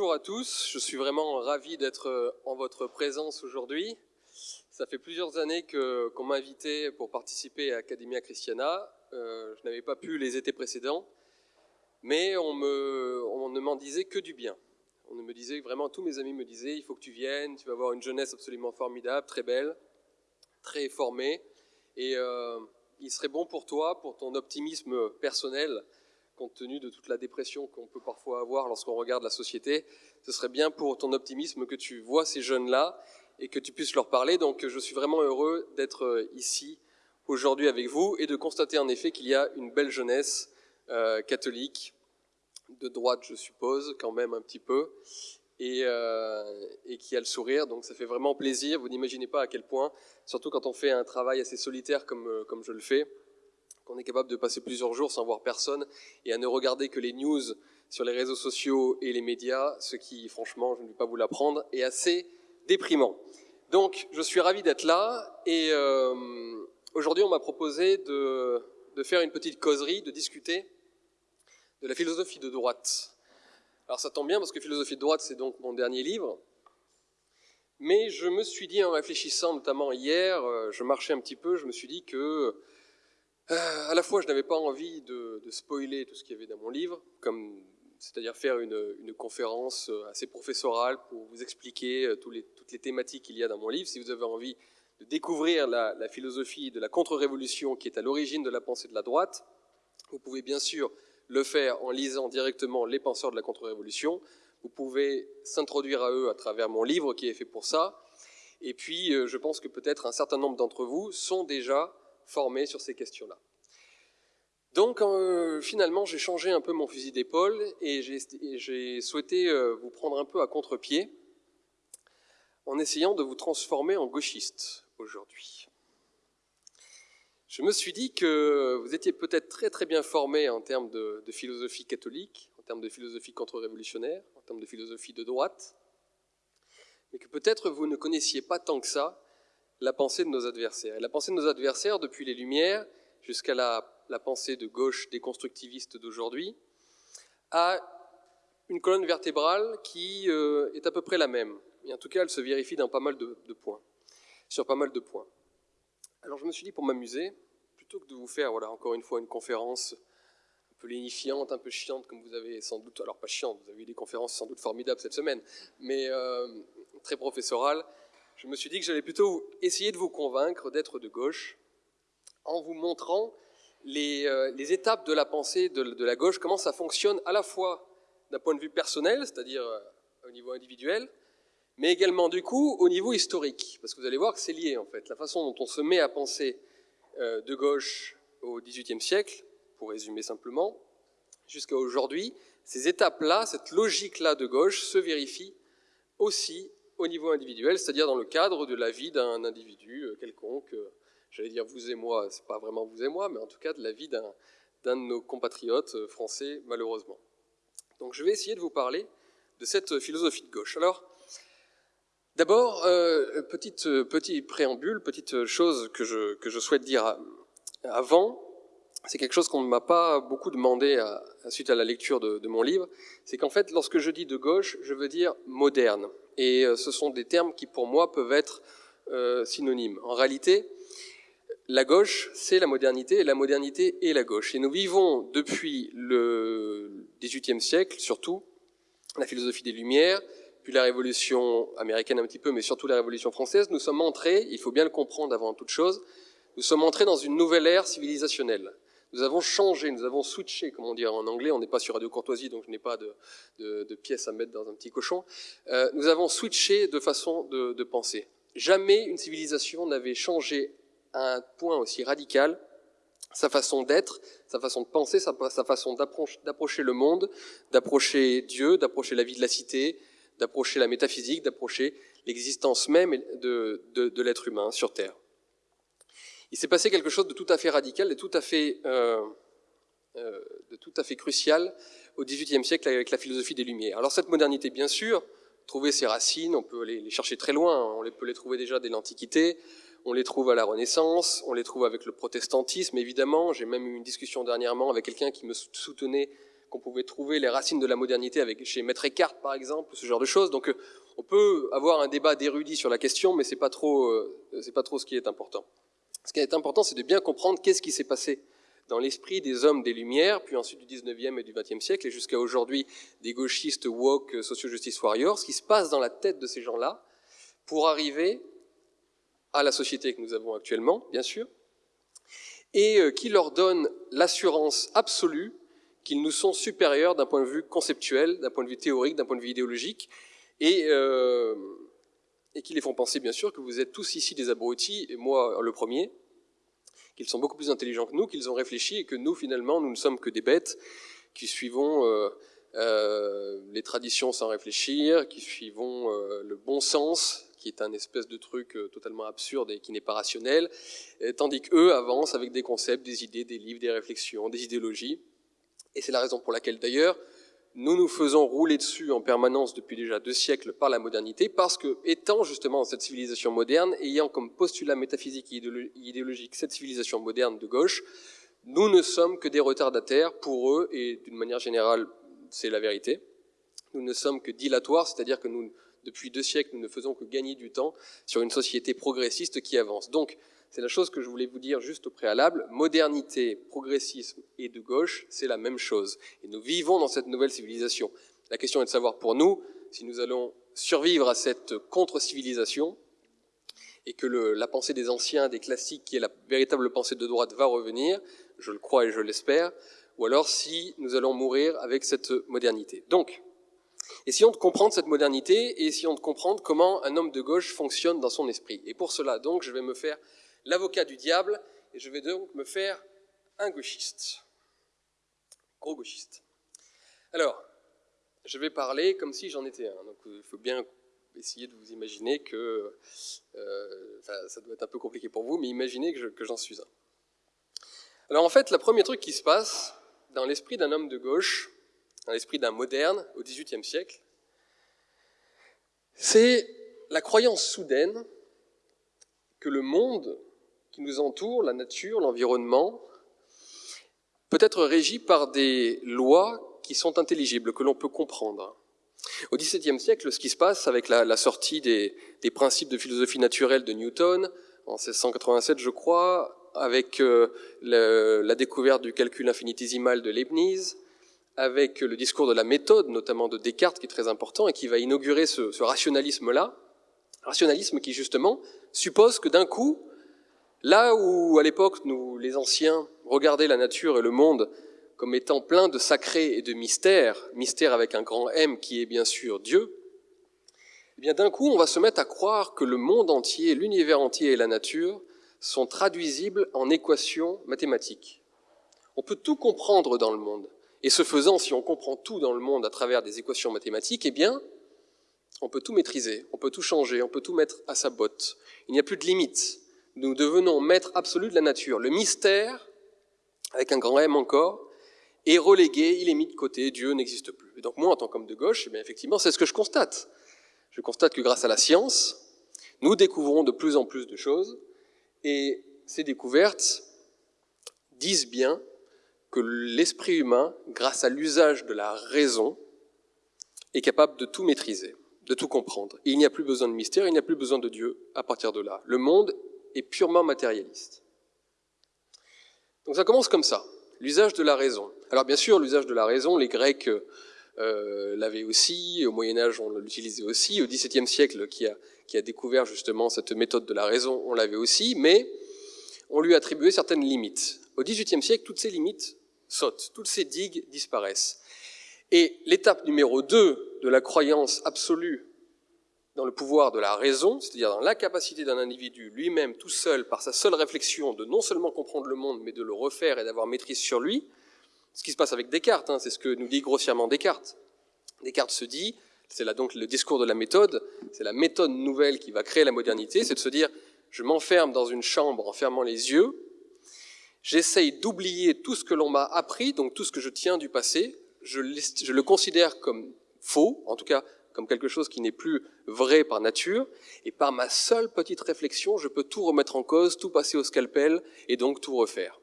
bonjour à tous, je suis vraiment ravi d'être euh, en votre présence aujourd'hui. Ça fait plusieurs années qu'on m'a invité pour participer à Academia Christiana. Euh, je n'avais pas pu les étés précédents, mais on ne m'en disait que du bien. On me disait vraiment, tous mes amis me disaient, il faut que tu viennes, tu vas avoir une jeunesse absolument formidable, très belle, très formée, et euh, il serait bon pour toi, pour ton optimisme personnel, compte tenu de toute la dépression qu'on peut parfois avoir lorsqu'on regarde la société, ce serait bien pour ton optimisme que tu vois ces jeunes-là et que tu puisses leur parler. Donc je suis vraiment heureux d'être euh, ici aujourd'hui avec vous et de constater en effet qu'il y a une belle jeunesse euh, catholique, de droite je suppose, quand même un petit peu, et, euh, et, qui a le sourire. Donc ça fait vraiment plaisir. Vous n'imaginez pas à quel point, surtout quand on fait un travail assez solitaire comme, comme je le fais, on est capable de passer plusieurs jours sans voir personne et à ne regarder que les news sur les réseaux sociaux et les médias, ce qui, franchement, je ne vais pas vous l'apprendre, est assez déprimant. Donc, je suis ravi d'être là et euh, aujourd'hui, on m'a proposé de, de faire une petite causerie, de discuter de la philosophie de droite. Alors, ça tombe bien parce que philosophie de droite, c'est donc mon dernier livre. Mais je me suis dit, en réfléchissant notamment hier, euh, je marchais un petit peu, je me suis dit que à la fois, je n'avais pas envie de, spoiler tout ce qu'il y avait dans mon livre, c'est-à-dire faire une, conférence euh, assez professorale pour vous expliquer euh, toutes les thématiques qu'il y a dans mon livre. Si vous avez envie de découvrir la philosophie de la contre-révolution qui est à l'origine de la pensée de la droite, vous pouvez bien sûr le faire en lisant directement les penseurs de la contre-révolution. Vous pouvez s'introduire à eux à travers mon livre qui est fait pour ça. Et puis, je pense que peut-être un certain nombre d'entre vous sont déjà formés sur ces questions-là. Donc euh, finalement, j'ai changé un peu mon fusil d'épaule et j'ai souhaité euh, vous prendre un peu à contre-pied en essayant de vous transformer en gauchiste aujourd'hui. Je me suis dit que vous étiez peut-être très très bien formé en termes de, de philosophie catholique, en termes de philosophie contre-révolutionnaire, en termes de philosophie de droite, mais que peut-être vous ne connaissiez pas tant que ça la pensée de nos adversaires. Et la pensée de nos adversaires, depuis les Lumières jusqu'à la, pensée de gauche déconstructiviste d'aujourd'hui, a une colonne vertébrale qui euh, est à peu près la même. Et en tout cas, elle se vérifie dans pas mal de, points, sur pas mal de points. Alors je me suis dit, pour m'amuser, plutôt que de vous faire, voilà, encore une fois, une conférence un peu lénifiante, un peu chiante, comme vous avez sans doute, alors pas chiante, vous avez eu des conférences sans doute formidables cette semaine, mais euh, très professorale, je me suis dit que j'allais plutôt essayer de vous convaincre d'être de gauche en vous montrant les, euh, étapes de la pensée de, la gauche, comment ça fonctionne à la fois d'un point de vue personnel, c'est-à-dire euh, au niveau individuel, mais également du coup au niveau historique, parce que vous allez voir que c'est lié en fait. La façon dont on se met à penser euh, de gauche au XVIIIe siècle, pour résumer simplement, jusqu'à aujourd'hui, ces étapes-là, cette logique-là de gauche se vérifie aussi au niveau individuel, c'est-à-dire dans le cadre de la vie d'un individu quelconque, j'allais dire vous et moi, c'est pas vraiment vous et moi, mais en tout cas de la vie d'un de nos compatriotes euh, français, malheureusement. Donc je vais essayer de vous parler de cette philosophie de gauche. Alors, d'abord, petite, petit préambule, petite chose que je, que je souhaite dire avant, c'est quelque chose qu'on ne m'a pas beaucoup demandé à, suite à la lecture de, mon livre, c'est qu'en fait, lorsque je dis de gauche, je veux dire moderne et euh, ce sont des termes qui pour moi peuvent être euh, synonymes. En réalité, la gauche, c'est la modernité, et la modernité est la gauche. Et nous vivons depuis le XVIIIe siècle, surtout, la philosophie des Lumières, puis la Révolution américaine un petit peu, mais surtout la Révolution française, nous sommes entrés, il faut bien le comprendre avant toute chose, nous sommes entrés dans une nouvelle ère civilisationnelle. Nous avons changé, nous avons switché, comme on dit en anglais, on n'est pas sur Radio Courtoisie, donc je n'ai pas de, de, de, pièces à mettre dans un petit cochon. Euh, nous avons switché de façon de, de penser. Jamais une civilisation n'avait changé à un point aussi radical sa façon d'être, sa façon de penser, sa, façon d'approcher le monde, d'approcher Dieu, d'approcher la vie de la cité, d'approcher la métaphysique, d'approcher l'existence même de, l'être humain sur Terre il s'est passé quelque chose de tout à fait radical, et tout à fait, euh, euh, de tout à fait crucial au XVIIIe siècle avec la philosophie des Lumières. Alors cette modernité, bien sûr, trouver ses racines, on peut les, chercher très loin, on les, peut les trouver déjà dès l'Antiquité, on les trouve à la Renaissance, on les trouve avec le protestantisme, évidemment. J'ai même eu une discussion dernièrement avec quelqu'un qui me soutenait qu'on pouvait trouver les racines de la modernité chez Maître Eckhart, par exemple, ce genre de choses. Donc, on peut avoir un débat d'érudits sur la question, mais c'est pas c'est pas trop ce qui est important. Ce qui est important, c'est de bien comprendre qu'est-ce qui s'est passé dans l'esprit des hommes des Lumières, puis ensuite du 19e et du 20e siècle, et jusqu'à aujourd'hui des gauchistes woke, socio-justice warriors, ce qui se passe dans la tête de ces gens-là pour arriver à la société que nous avons actuellement, bien sûr, et euh, qui leur donne l'assurance absolue qu'ils nous sont supérieurs d'un point de vue conceptuel, d'un point de vue théorique, d'un point de vue idéologique, et, euh, et qui les font penser, bien sûr, que vous êtes tous ici des abrutis, et moi le premier, qu'ils sont beaucoup plus intelligents que nous, qu'ils ont réfléchi, et que nous, finalement, nous ne sommes que des bêtes qui suivons euh, les traditions sans réfléchir, qui suivons le bon sens, qui est un espèce de truc euh, totalement absurde et qui n'est pas rationnel, tandis qu'eux avancent avec des concepts, des idées, des livres, des réflexions, des idéologies. Et c'est la raison pour laquelle, d'ailleurs, nous nous faisons rouler dessus en permanence depuis déjà deux siècles par la modernité, parce que, étant justement cette civilisation moderne, ayant comme postulat métaphysique et idéologique cette civilisation moderne de gauche, nous ne sommes que des retardataires pour eux, et d'une manière générale, c'est la vérité. Nous ne sommes que dilatoires, c'est-à-dire que nous, depuis deux siècles, nous ne faisons que gagner du temps sur une société progressiste qui avance. Donc, c'est la chose que je voulais vous dire juste au préalable. Modernité, progressisme et de gauche, c'est la même chose. Et nous vivons dans cette nouvelle civilisation. La question est de savoir pour nous si nous allons survivre à cette contre-civilisation et que la pensée des anciens, des classiques, qui est la véritable pensée de droite, va revenir, je le crois et je l'espère, ou alors si nous allons mourir avec cette modernité. Donc, essayons de comprendre cette modernité et essayons de comprendre comment un homme de gauche fonctionne dans son esprit. Et pour cela, donc, je vais me faire l'avocat du diable, et je vais donc me faire un gauchiste. Gros gauchiste. Alors, je vais parler comme si j'en étais un. Donc, il faut bien essayer de vous imaginer que, euh, ça doit être un peu compliqué pour vous, mais imaginez que j'en suis un. Alors en fait, le premier truc qui se passe dans l'esprit d'un homme de gauche, dans l'esprit d'un moderne au XVIIIe siècle, c'est la croyance soudaine que le monde qui nous entoure, la nature, l'environnement, peut être régi par des lois qui sont intelligibles, que l'on peut comprendre. Au XVIIe siècle, ce qui se passe avec la, sortie des, principes de philosophie naturelle de Newton, en 1687 je crois, avec euh, la découverte du calcul infinitésimal de Leibniz, avec le discours de la méthode, notamment de Descartes, qui est très important et qui va inaugurer ce, rationalisme-là, rationalisme qui justement suppose que d'un coup, Là où, à l'époque, nous, les anciens, regardaient la nature et le monde comme étant plein de sacrés et de mystères, mystères avec un grand M qui est bien sûr Dieu, eh bien d'un coup, on va se mettre à croire que le monde entier, l'univers entier et la nature sont traduisibles en équations mathématiques. On peut tout comprendre dans le monde. Et ce faisant, si on comprend tout dans le monde à travers des équations mathématiques, eh bien, on peut tout maîtriser, on peut tout changer, on peut tout mettre à sa botte. Il n'y a plus de limites nous devenons maîtres absolus de la nature. Le mystère, avec un grand M encore, est relégué, il est mis de côté, Dieu n'existe plus. Et donc moi, en tant qu'homme de gauche, eh bien, effectivement, c'est ce que je constate. Je constate que grâce à la science, nous découvrons de plus en plus de choses, et ces découvertes disent bien que l'esprit humain, grâce à l'usage de la raison, est capable de tout maîtriser, de tout comprendre. Il n'y a plus besoin de mystère, il n'y a plus besoin de Dieu à partir de là. Le monde est purement matérialiste. Donc ça commence comme ça, l'usage de la raison. Alors bien sûr, l'usage de la raison, les Grecs euh, l'avaient aussi, au Moyen Âge on l'utilisait aussi, au XVIIe siècle qui a découvert justement cette méthode de la raison, on l'avait aussi, mais on lui attribuait certaines limites. Au XVIIIe siècle, toutes ces limites sautent, toutes ces digues disparaissent. Et l'étape numéro 2 de la croyance absolue dans le pouvoir de la raison, c'est-à-dire dans la capacité d'un individu lui-même, tout seul, par sa seule réflexion, de non seulement comprendre le monde, mais de le refaire et d'avoir maîtrise sur lui, ce qui se passe avec Descartes, hein, c'est ce que nous dit grossièrement Descartes. Descartes se dit, c'est là donc le discours de la méthode, c'est la méthode nouvelle qui va créer la modernité, c'est de se dire, je m'enferme dans une chambre en fermant les yeux, j'essaye d'oublier tout ce que l'on m'a appris, donc tout ce que je tiens du passé, je, le considère comme faux, en tout cas comme quelque chose qui n'est plus vrai par nature, et par ma seule petite réflexion, je peux tout remettre en cause, tout passer au scalpel, et donc tout refaire.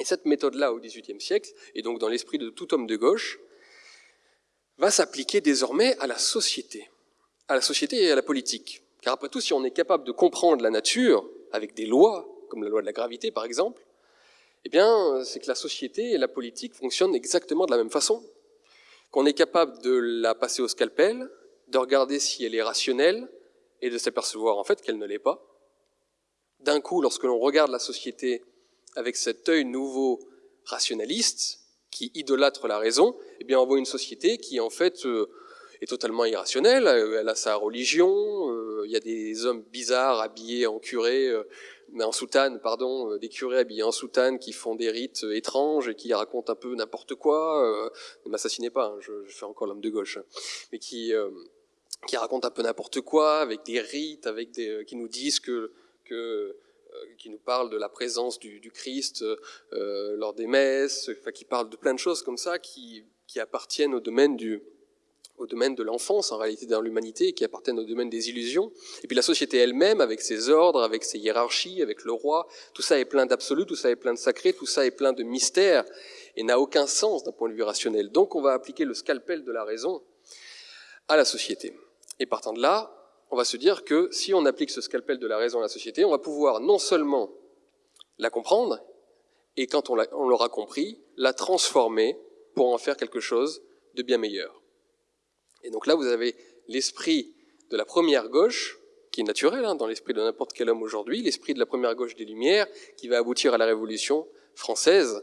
Et cette méthode-là, au XVIIIe siècle, et donc dans l'esprit de tout homme de gauche, va s'appliquer désormais à la société, à la société et à la politique. Car après tout, si on est capable de comprendre la nature avec des lois, comme la loi de la gravité par exemple, eh bien, c'est que la société et la politique fonctionnent exactement de la même façon. Qu'on est capable de la passer au scalpel, de regarder si elle est rationnelle, et de s'apercevoir en fait qu'elle ne l'est pas. D'un coup, lorsque l'on regarde la société avec cet œil nouveau rationaliste, qui idolâtre la raison, eh bien on voit une société qui en fait euh, est totalement irrationnelle, elle a sa religion, euh, il y a des hommes bizarres habillés en curé, euh, mais en soutane, pardon, des curés habillés en soutane qui font des rites étranges et qui racontent un peu n'importe quoi, ne m'assassinez pas, hein, je, fais encore l'homme de gauche, hein, mais qui, qui racontent un peu n'importe quoi, avec des rites, avec des, qui nous disent que, que qui nous parle de la présence du, Christ euh, lors des messes, enfin, qui parle de plein de choses comme ça qui, qui appartiennent au domaine du, au domaine de l'enfance, en réalité dans l'humanité, qui appartiennent au domaine des illusions. Et puis la société elle-même, avec ses ordres, avec ses hiérarchies, avec le roi, tout ça est plein d'absolu, tout ça est plein de sacré, tout ça est plein de mystères, et n'a aucun sens d'un point de vue rationnel. Donc on va appliquer le scalpel de la raison à la société. Et partant de là, on va se dire que si on applique ce scalpel de la raison à la société, on va pouvoir non seulement la comprendre, et quand on l'aura compris, la transformer pour en faire quelque chose de bien meilleur. Et donc là, vous avez l'esprit de la première gauche, qui est naturel hein, dans l'esprit de n'importe quel homme aujourd'hui, l'esprit de la première gauche des Lumières, qui va aboutir à la Révolution française,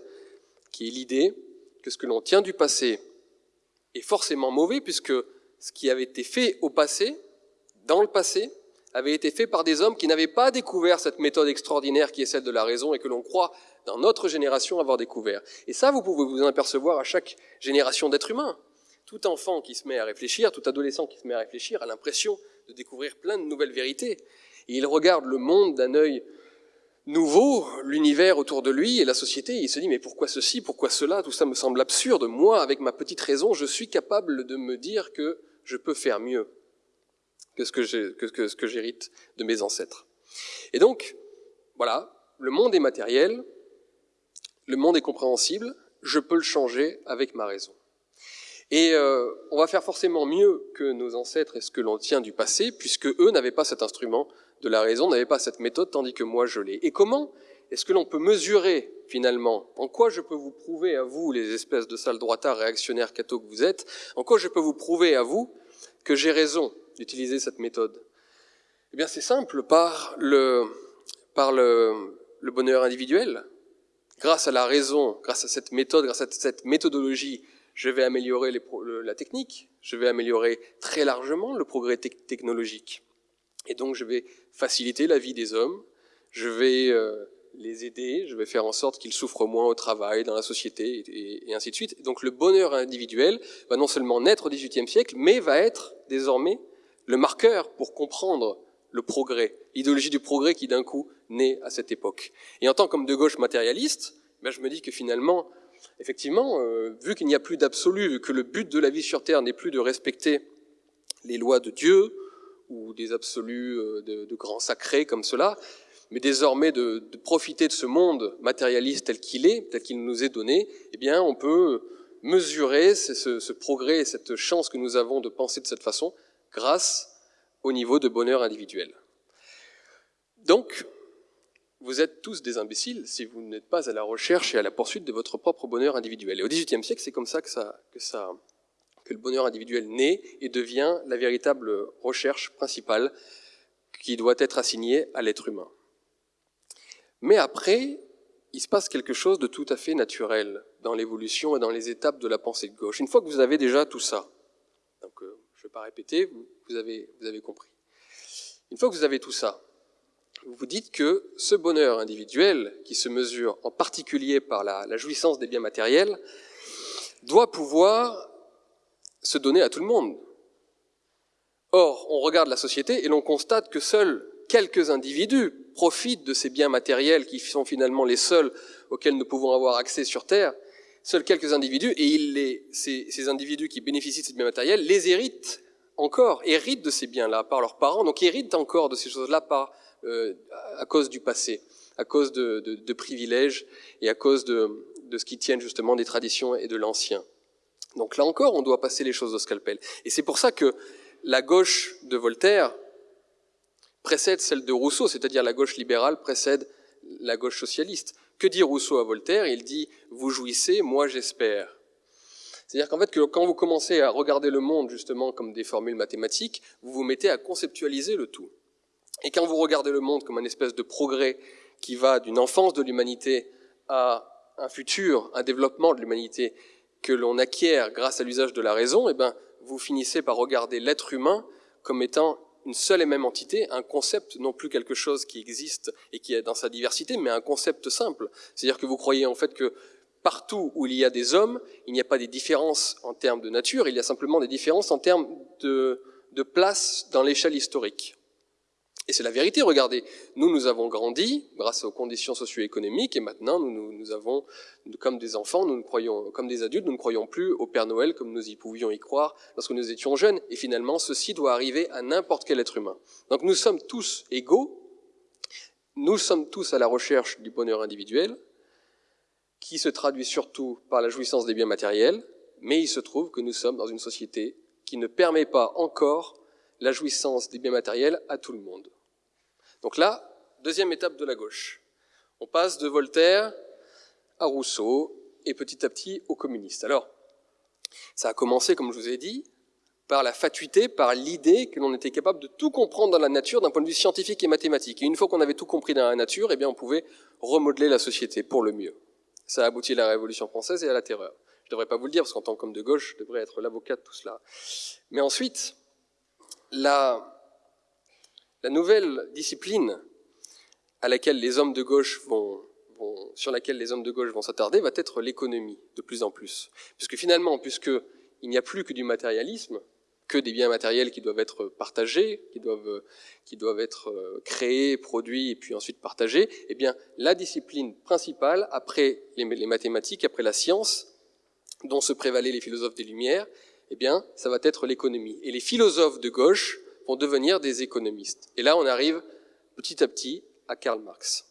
qui est l'idée que ce que l'on tient du passé est forcément mauvais, puisque ce qui avait été fait au passé dans le passé, avait été fait par des hommes qui n'avaient pas découvert cette méthode extraordinaire qui est celle de la raison et que l'on croit dans notre génération avoir découvert. Et ça, vous pouvez vous en apercevoir à chaque génération d'êtres humains. Tout enfant qui se met à réfléchir, tout adolescent qui se met à réfléchir a l'impression de découvrir plein de nouvelles vérités. Et il regarde le monde d'un œil nouveau, l'univers autour de lui et la société, il se dit mais pourquoi ceci, pourquoi cela, tout ça me semble absurde. Moi, avec ma petite raison, je suis capable de me dire que je peux faire mieux que ce que j'hérite de mes ancêtres. Et donc, voilà, le monde est matériel, le monde est compréhensible, je peux le changer avec ma raison. Et euh, on va faire forcément mieux que nos ancêtres et ce que l'on tient du passé, puisque eux n'avaient pas cet instrument de la raison, n'avaient pas cette méthode, tandis que moi je l'ai. Et comment est-ce que l'on peut mesurer finalement? En quoi je peux vous prouver à vous, les espèces de sales droitards réactionnaires cathos que vous êtes, en quoi je peux vous prouver à vous que j'ai raison d'utiliser cette méthode? Eh bien, c'est simple, par le, par le, le bonheur individuel. Grâce à la raison, grâce à cette méthode, grâce à cette méthodologie, je vais améliorer la technique, je vais améliorer très largement le progrès technologique. Et donc, je vais faciliter la vie des hommes, je vais euh, les aider, je vais faire en sorte qu'ils souffrent moins au travail, dans la société, et, et ainsi de suite. donc, le bonheur individuel va non seulement naître au XVIIIe siècle, mais va être désormais le marqueur pour comprendre le progrès, l'idéologie du progrès qui d'un coup naît à cette époque. Et en tant qu'homme de gauche matérialiste, ben je me dis que finalement, effectivement, euh, vu qu'il n'y a plus d'absolu, vu que le but de la vie sur Terre n'est plus de respecter les lois de Dieu ou des absolus euh, de, grands sacrés comme cela, mais désormais de, de profiter de ce monde matérialiste tel qu'il est, tel qu'il nous est donné, eh bien, on peut mesurer ce, ce progrès et cette chance que nous avons de penser de cette façon grâce au niveau de bonheur individuel. Donc, vous êtes tous des imbéciles si vous n'êtes pas à la recherche et à la poursuite de votre propre bonheur individuel. Et au XVIIIe siècle, c'est comme ça que, le bonheur individuel naît et devient la véritable recherche principale qui doit être assignée à l'être humain. Mais après, il se passe quelque chose de tout à fait naturel dans l'évolution et dans les étapes de la pensée de gauche. Une fois que vous avez déjà tout ça, donc euh, ne vais pas répéter, vous avez compris. Une fois que vous avez tout ça, vous dites que ce bonheur individuel, qui se mesure en particulier par la, jouissance des biens matériels, doit pouvoir se donner à tout le monde. Or, on regarde la société et l'on constate que seuls quelques individus profitent de ces biens matériels qui sont finalement les seuls auxquels nous pouvons avoir accès sur Terre seuls quelques individus, et il les, ces, individus qui bénéficient de ces biens matériels les héritent encore, héritent de ces biens-là par leurs parents, donc héritent encore de ces choses-là par, à cause du passé. à cause de, privilèges et à cause de, ce qui tiennent justement des traditions et de l'ancien. Donc là encore, on doit passer les choses au scalpel. Et c'est pour ça que la gauche de Voltaire précède celle de Rousseau, c'est-à-dire la gauche libérale précède la gauche socialiste. Que dit Rousseau à Voltaire? Il dit « vous jouissez, moi j'espère ». C'est-à-dire qu'en fait, quand vous commencez à regarder le monde justement comme des formules mathématiques, vous vous mettez à conceptualiser le tout. Et quand vous regardez le monde comme un espèce de progrès qui va d'une enfance de l'humanité à un futur, un développement de l'humanité que l'on acquiert grâce à l'usage de la raison, eh ben, vous finissez par regarder l'être humain comme étant une seule et même entité, un concept, non plus quelque chose qui existe et qui est dans sa diversité, mais un concept simple. C'est-à-dire que vous croyez en fait que partout où il y a des hommes, il n'y a pas des différences en termes de nature, il y a simplement des différences en termes de, de place dans l'échelle historique. Et c'est la vérité, regardez, nous, nous avons grandi grâce aux conditions socio-économiques, et maintenant, nous, nous, avons, comme des enfants, nous, nous croyons, comme des adultes, nous ne croyons plus au Père Noël comme nous y pouvions y croire lorsque nous étions jeunes, et finalement, ceci doit arriver à n'importe quel être humain. Donc nous sommes tous égaux, nous sommes tous à la recherche du bonheur individuel, qui se traduit surtout par la jouissance des biens matériels, mais il se trouve que nous sommes dans une société qui ne permet pas encore la jouissance des biens matériels à tout le monde. Donc là, deuxième étape de la gauche. On passe de Voltaire à Rousseau et petit à petit aux communistes. Alors, ça a commencé, comme je vous ai dit, par la fatuité, par l'idée que l'on était capable de tout comprendre dans la nature d'un point de vue scientifique et mathématique. Et une fois qu'on avait tout compris dans la nature, eh bien, on pouvait remodeler la société pour le mieux. Ça a abouti à la Révolution française et à la terreur. Je ne devrais pas vous le dire, parce qu'en tant qu'homme de gauche, je devrais être l'avocat de tout cela. Mais ensuite, la, la nouvelle discipline à laquelle les hommes de gauche vont, sur laquelle les hommes de gauche vont s'attarder va être l'économie, de plus en plus. Puisque finalement, puisqu'il n'y a plus que du matérialisme, que des biens matériels qui doivent être partagés, qui doivent, être euh, créés, produits et puis ensuite partagés, eh la discipline principale, après les, les mathématiques, après la science, dont se prévalaient les philosophes des Lumières, eh bien, ça va être l'économie. Et les philosophes de gauche vont devenir des économistes. Et là, on arrive petit à petit à Karl Marx.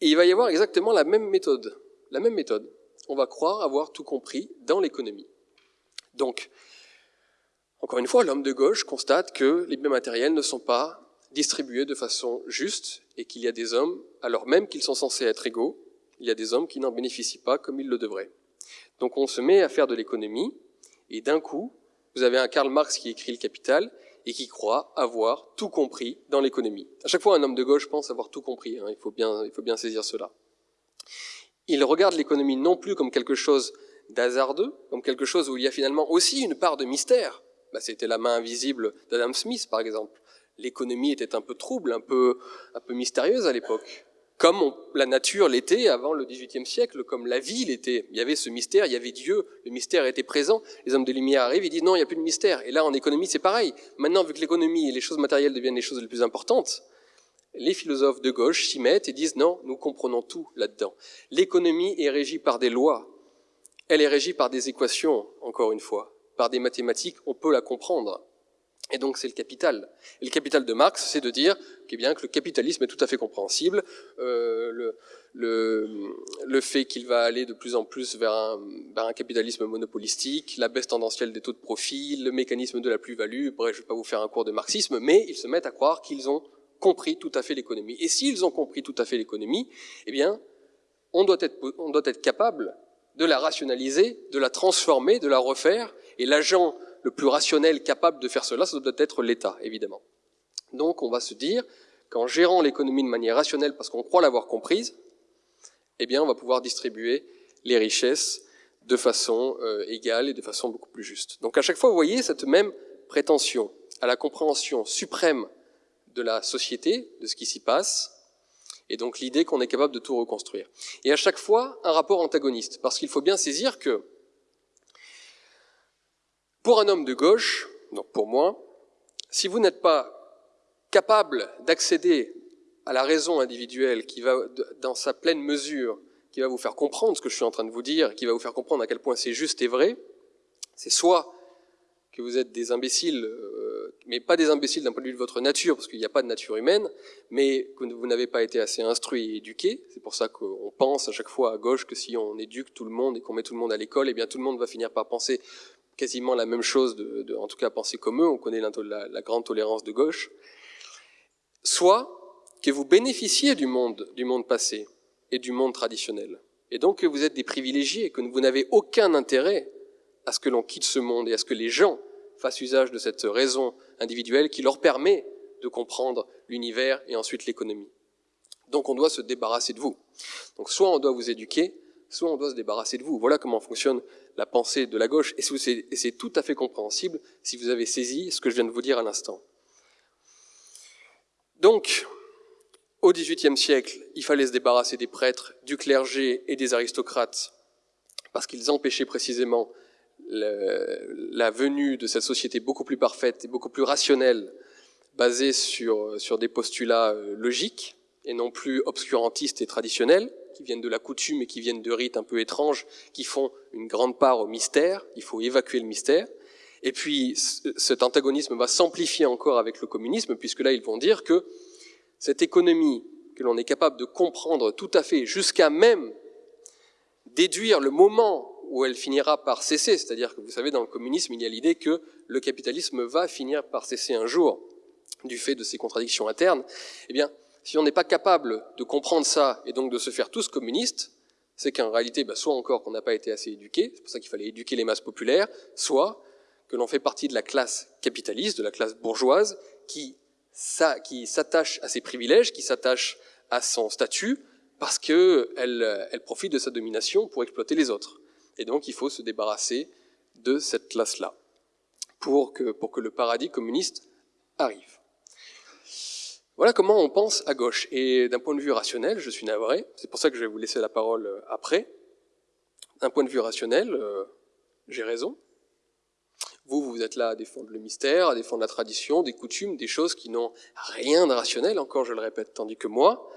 Et il va y avoir exactement la même méthode. La même méthode. On va croire avoir tout compris dans l'économie. Donc, encore une fois, l'homme de gauche constate que les biens matériels ne sont pas distribués de façon juste et qu'il y a des hommes, alors même qu'ils sont censés être égaux, il y a des hommes qui n'en bénéficient pas comme ils le devraient. Donc on se met à faire de l'économie et d'un coup, vous avez un Karl Marx qui écrit le Capital et qui croit avoir tout compris dans l'économie. À chaque fois, un homme de gauche pense avoir tout compris. Hein, il, faut bien, il faut bien saisir cela. Il regarde l'économie non plus comme quelque chose d'hasardeux, comme quelque chose où il y a finalement aussi une part de mystère. Bah, C'était la main invisible d'Adam Smith, par exemple. L'économie était un peu trouble, un peu, un peu mystérieuse à l'époque comme la nature l'était avant le XVIIIe siècle, comme la vie l'était. Il y avait ce mystère, il y avait Dieu, le mystère était présent. Les hommes de lumière arrivent, ils disent non, il n'y a plus de mystère. Et là, en économie, c'est pareil. Maintenant, vu que l'économie et les choses matérielles deviennent les choses les plus importantes, les philosophes de gauche s'y mettent et disent non, nous comprenons tout là-dedans. L'économie est régie par des lois. Elle est régie par des équations, encore une fois, par des mathématiques, on peut la comprendre. Et donc c'est le capital. Et le capital de Marx, c'est de dire eh bien, que le capitalisme est tout à fait compréhensible, euh, le, le, le, fait qu'il va aller de plus en plus vers un, vers un, capitalisme monopolistique, la baisse tendancielle des taux de profit, le mécanisme de la plus-value, bref, je ne vais pas vous faire un cours de marxisme, mais ils se mettent à croire qu'ils ont compris tout à fait l'économie. Et s'ils ont compris tout à fait l'économie, eh bien, on doit, être, on doit être capable de la rationaliser, de la transformer, de la refaire, et l'agent le plus rationnel capable de faire cela, ça doit être l'État, évidemment. Donc on va se dire qu'en gérant l'économie de manière rationnelle, parce qu'on croit l'avoir comprise, eh bien on va pouvoir distribuer les richesses de façon euh, égale et de façon beaucoup plus juste. Donc à chaque fois, vous voyez cette même prétention à la compréhension suprême de la société, de ce qui s'y passe, et donc l'idée qu'on est capable de tout reconstruire. Et à chaque fois, un rapport antagoniste, parce qu'il faut bien saisir que pour un homme de gauche, donc pour moi, si vous n'êtes pas capable d'accéder à la raison individuelle qui va, dans sa pleine mesure, qui va vous faire comprendre ce que je suis en train de vous dire, qui va vous faire comprendre à quel point c'est juste et vrai, c'est soit que vous êtes des imbéciles, euh, mais pas des imbéciles d'un point de vue de votre nature, parce qu'il n'y a pas de nature humaine, mais que vous n'avez pas été assez instruit et éduqué. C'est pour ça qu'on pense à chaque fois à gauche que si on éduque tout le monde et qu'on met tout le monde à l'école, eh bien tout le monde va finir par penser quasiment la même chose, de, en tout cas penser comme eux. On connaît la, la grande tolérance de gauche. Soit que vous bénéficiez du monde, du monde passé et du monde traditionnel, et donc que vous êtes des privilégiés, que vous n'avez aucun intérêt à ce que l'on quitte ce monde et à ce que les gens fassent usage de cette raison individuelle qui leur permet de comprendre l'univers et ensuite l'économie. Donc on doit se débarrasser de vous. Donc soit on doit vous éduquer, soit on doit se débarrasser de vous. Voilà comment fonctionne la pensée de la gauche, et c'est tout à fait compréhensible si vous avez saisi ce que je viens de vous dire à l'instant. Donc, au XVIIIe siècle, il fallait se débarrasser des prêtres, du clergé et des aristocrates, parce qu'ils empêchaient précisément la venue de cette société beaucoup plus parfaite et beaucoup plus rationnelle, basée sur, des postulats euh, logiques et non plus obscurantistes et traditionnels, qui viennent de la coutume et qui viennent de rites un peu étranges, qui font une grande part au mystère. Il faut évacuer le mystère. Et puis cet antagonisme va s'amplifier encore avec le communisme, puisque là ils vont dire que cette économie que l'on est capable de comprendre tout à fait, jusqu'à même déduire le moment où elle finira par cesser. C'est-à-dire que vous savez, dans le communisme, il y a l'idée que le capitalisme va finir par cesser un jour du fait de ses contradictions internes. Eh bien, si on n'est pas capable de comprendre ça et donc de se faire tous communistes, c'est qu'en réalité, bah, soit encore qu'on n'a pas été assez éduqué, c'est pour ça qu'il fallait éduquer les masses populaires, soit que l'on fait partie de la classe capitaliste, de la classe bourgeoise, qui, s'attache à ses privilèges, qui s'attache à son statut, parce qu'elle elle profite de sa domination pour exploiter les autres. Et donc il faut se débarrasser de cette classe-là pour que le paradis communiste arrive. Voilà comment on pense à gauche. Et d'un point de vue rationnel, je suis navré, c'est pour ça que je vais vous laisser la parole euh, après. D'un point de vue rationnel, euh, j'ai raison. Vous, vous êtes là à défendre le mystère, à défendre la tradition, des coutumes, des choses qui n'ont rien de rationnel, encore je le répète, tandis que moi,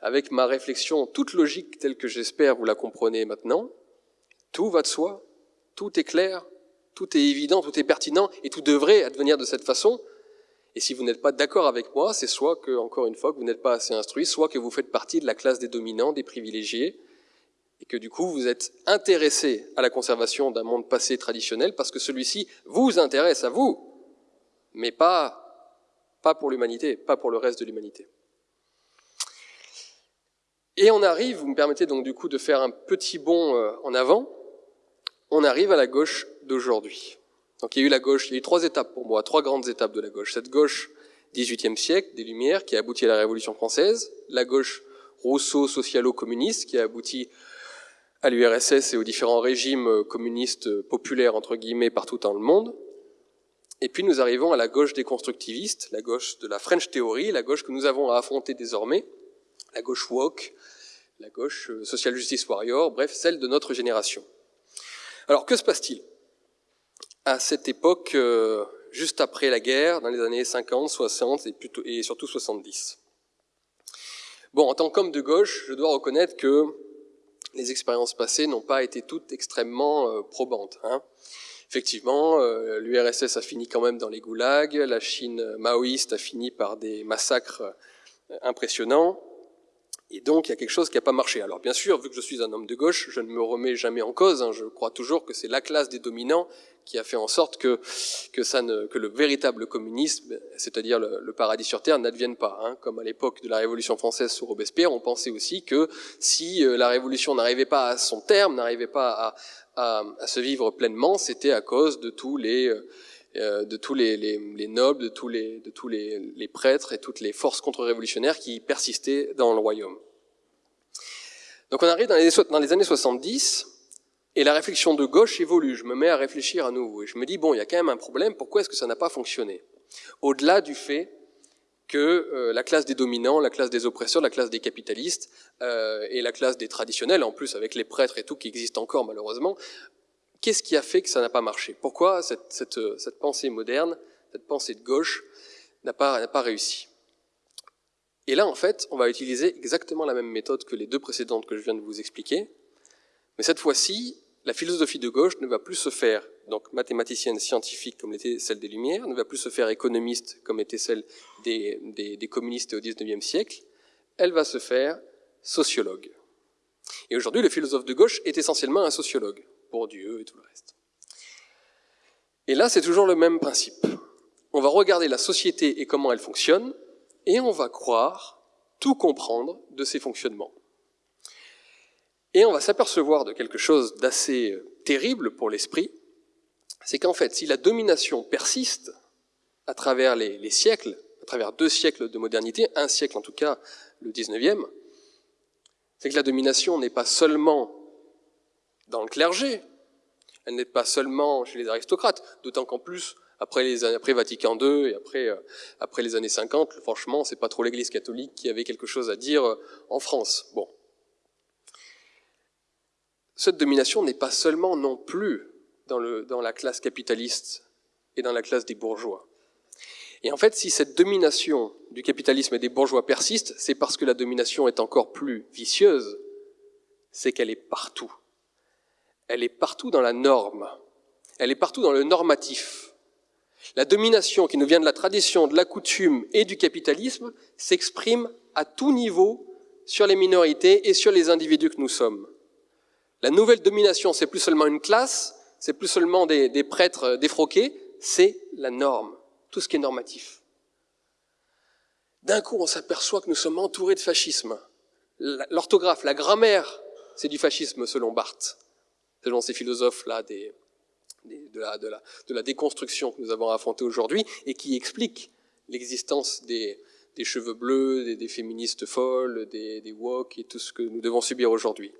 avec ma réflexion toute logique telle que j'espère vous la comprenez maintenant, tout va de soi, tout est clair, tout est évident, tout est pertinent, et tout devrait advenir de cette façon. Et si vous n'êtes pas d'accord avec moi, c'est soit que, encore une fois, vous n'êtes pas assez instruit, soit que vous faites partie de la classe des dominants, des privilégiés, et que du coup vous êtes intéressé à la conservation d'un monde passé traditionnel parce que celui-ci vous intéresse à vous, mais pas, pas pour l'humanité, pas pour le reste de l'humanité. Et on arrive, vous me permettez donc du coup de faire un petit bond euh, en avant, on arrive à la gauche d'aujourd'hui. Donc il y a eu la gauche, il y a eu trois étapes pour moi, trois grandes étapes de la gauche. Cette gauche 18e siècle, des Lumières, qui a abouti à la Révolution française, la gauche Rousseau-socialo-communiste, qui a abouti à l'URSS et aux différents régimes communistes populaires, entre guillemets, partout dans le monde. Et puis nous arrivons à la gauche déconstructiviste, la gauche de la French Theory, la gauche que nous avons à affronter désormais, la gauche woke, la gauche social justice warrior, bref, celle de notre génération. Alors que se passe-t-il? À cette époque, euh, juste après la guerre, dans les années 50, 60 et, surtout 70 Bon, en tant qu'homme de gauche, je dois reconnaître que les expériences passées n'ont pas été toutes extrêmement euh, probantes. Hein. Effectivement, euh, l'URSS a fini quand même dans les goulags, la Chine maoïste a fini par des massacres impressionnants, et donc, il y a quelque chose qui n'a pas marché. Alors, bien sûr, vu que je suis un homme de gauche, je ne me remets jamais en cause. Hein. je crois toujours que c'est la classe des dominants qui a fait en sorte que, que, ça ne, que le véritable communisme, c'est-à-dire le, paradis sur terre, n'advienne pas. Hein. Comme à l'époque de la Révolution française sous Robespierre, on pensait aussi que si euh, la Révolution n'arrivait pas à son terme, n'arrivait pas à, à, à, se vivre pleinement, c'était à cause de tous les... Euh, euh, de tous les, les, les, nobles, de tous, les, de tous les, les prêtres et toutes les forces contre-révolutionnaires qui persistaient dans le royaume. Donc on arrive dans les, dans les années 70, et la réflexion de gauche évolue. Je me mets à réfléchir à nouveau, et je me dis, bon, il y a quand même un problème, pourquoi est-ce que ça n'a pas fonctionné? Au-delà du fait que euh, la classe des dominants, la classe des oppresseurs, la classe des capitalistes euh, et la classe des traditionnels, en plus avec les prêtres et tout qui existent encore malheureusement, Qu'est-ce qui a fait que ça n'a pas marché? Pourquoi cette, cette, pensée moderne, cette pensée de gauche, n'a pas, pas réussi? Et là, en fait, on va utiliser exactement la même méthode que les deux précédentes que je viens de vous expliquer, mais cette fois-ci, la philosophie de gauche ne va plus se faire donc mathématicienne scientifique comme l'était celle des Lumières, ne va plus se faire économiste comme était celle des, des communistes au XIXe siècle, elle va se faire sociologue. Et aujourd'hui, le philosophe de gauche est essentiellement un sociologue, pour Dieu et tout le reste. Et là, c'est toujours le même principe. On va regarder la société et comment elle fonctionne, et on va croire tout comprendre de ses fonctionnements. Et on va s'apercevoir de quelque chose d'assez terrible pour l'esprit, c'est qu'en fait, si la domination persiste à travers les, siècles, à travers deux siècles de modernité, un siècle en tout cas, le 19e, c'est que la domination n'est pas seulement dans le clergé, elle n'est pas seulement chez les aristocrates, d'autant qu'en plus, après, les, après Vatican II et après, euh, après les années 50, franchement, c'est pas trop l'Église catholique qui avait quelque chose à dire euh, en France. Bon. Cette domination n'est pas seulement non plus dans, le, dans la classe capitaliste et dans la classe des bourgeois. Et en fait, si cette domination du capitalisme et des bourgeois persiste, c'est parce que la domination est encore plus vicieuse, c'est qu'elle est partout. Elle est partout dans la norme. Elle est partout dans le normatif. La domination qui nous vient de la tradition, de la coutume et du capitalisme s'exprime à tout niveau sur les minorités et sur les individus que nous sommes. La nouvelle domination, c'est plus seulement une classe, c'est plus seulement des, prêtres défroqués, c'est la norme tout ce qui est normatif. D'un coup, on s'aperçoit que nous sommes entourés de fascisme. L'orthographe, la grammaire, c'est du fascisme selon Barthes, selon ces philosophes-là de, la, déconstruction que nous avons affrontée aujourd'hui et qui expliquent l'existence des, cheveux bleus, des, féministes folles, des, des et tout ce que nous devons subir aujourd'hui.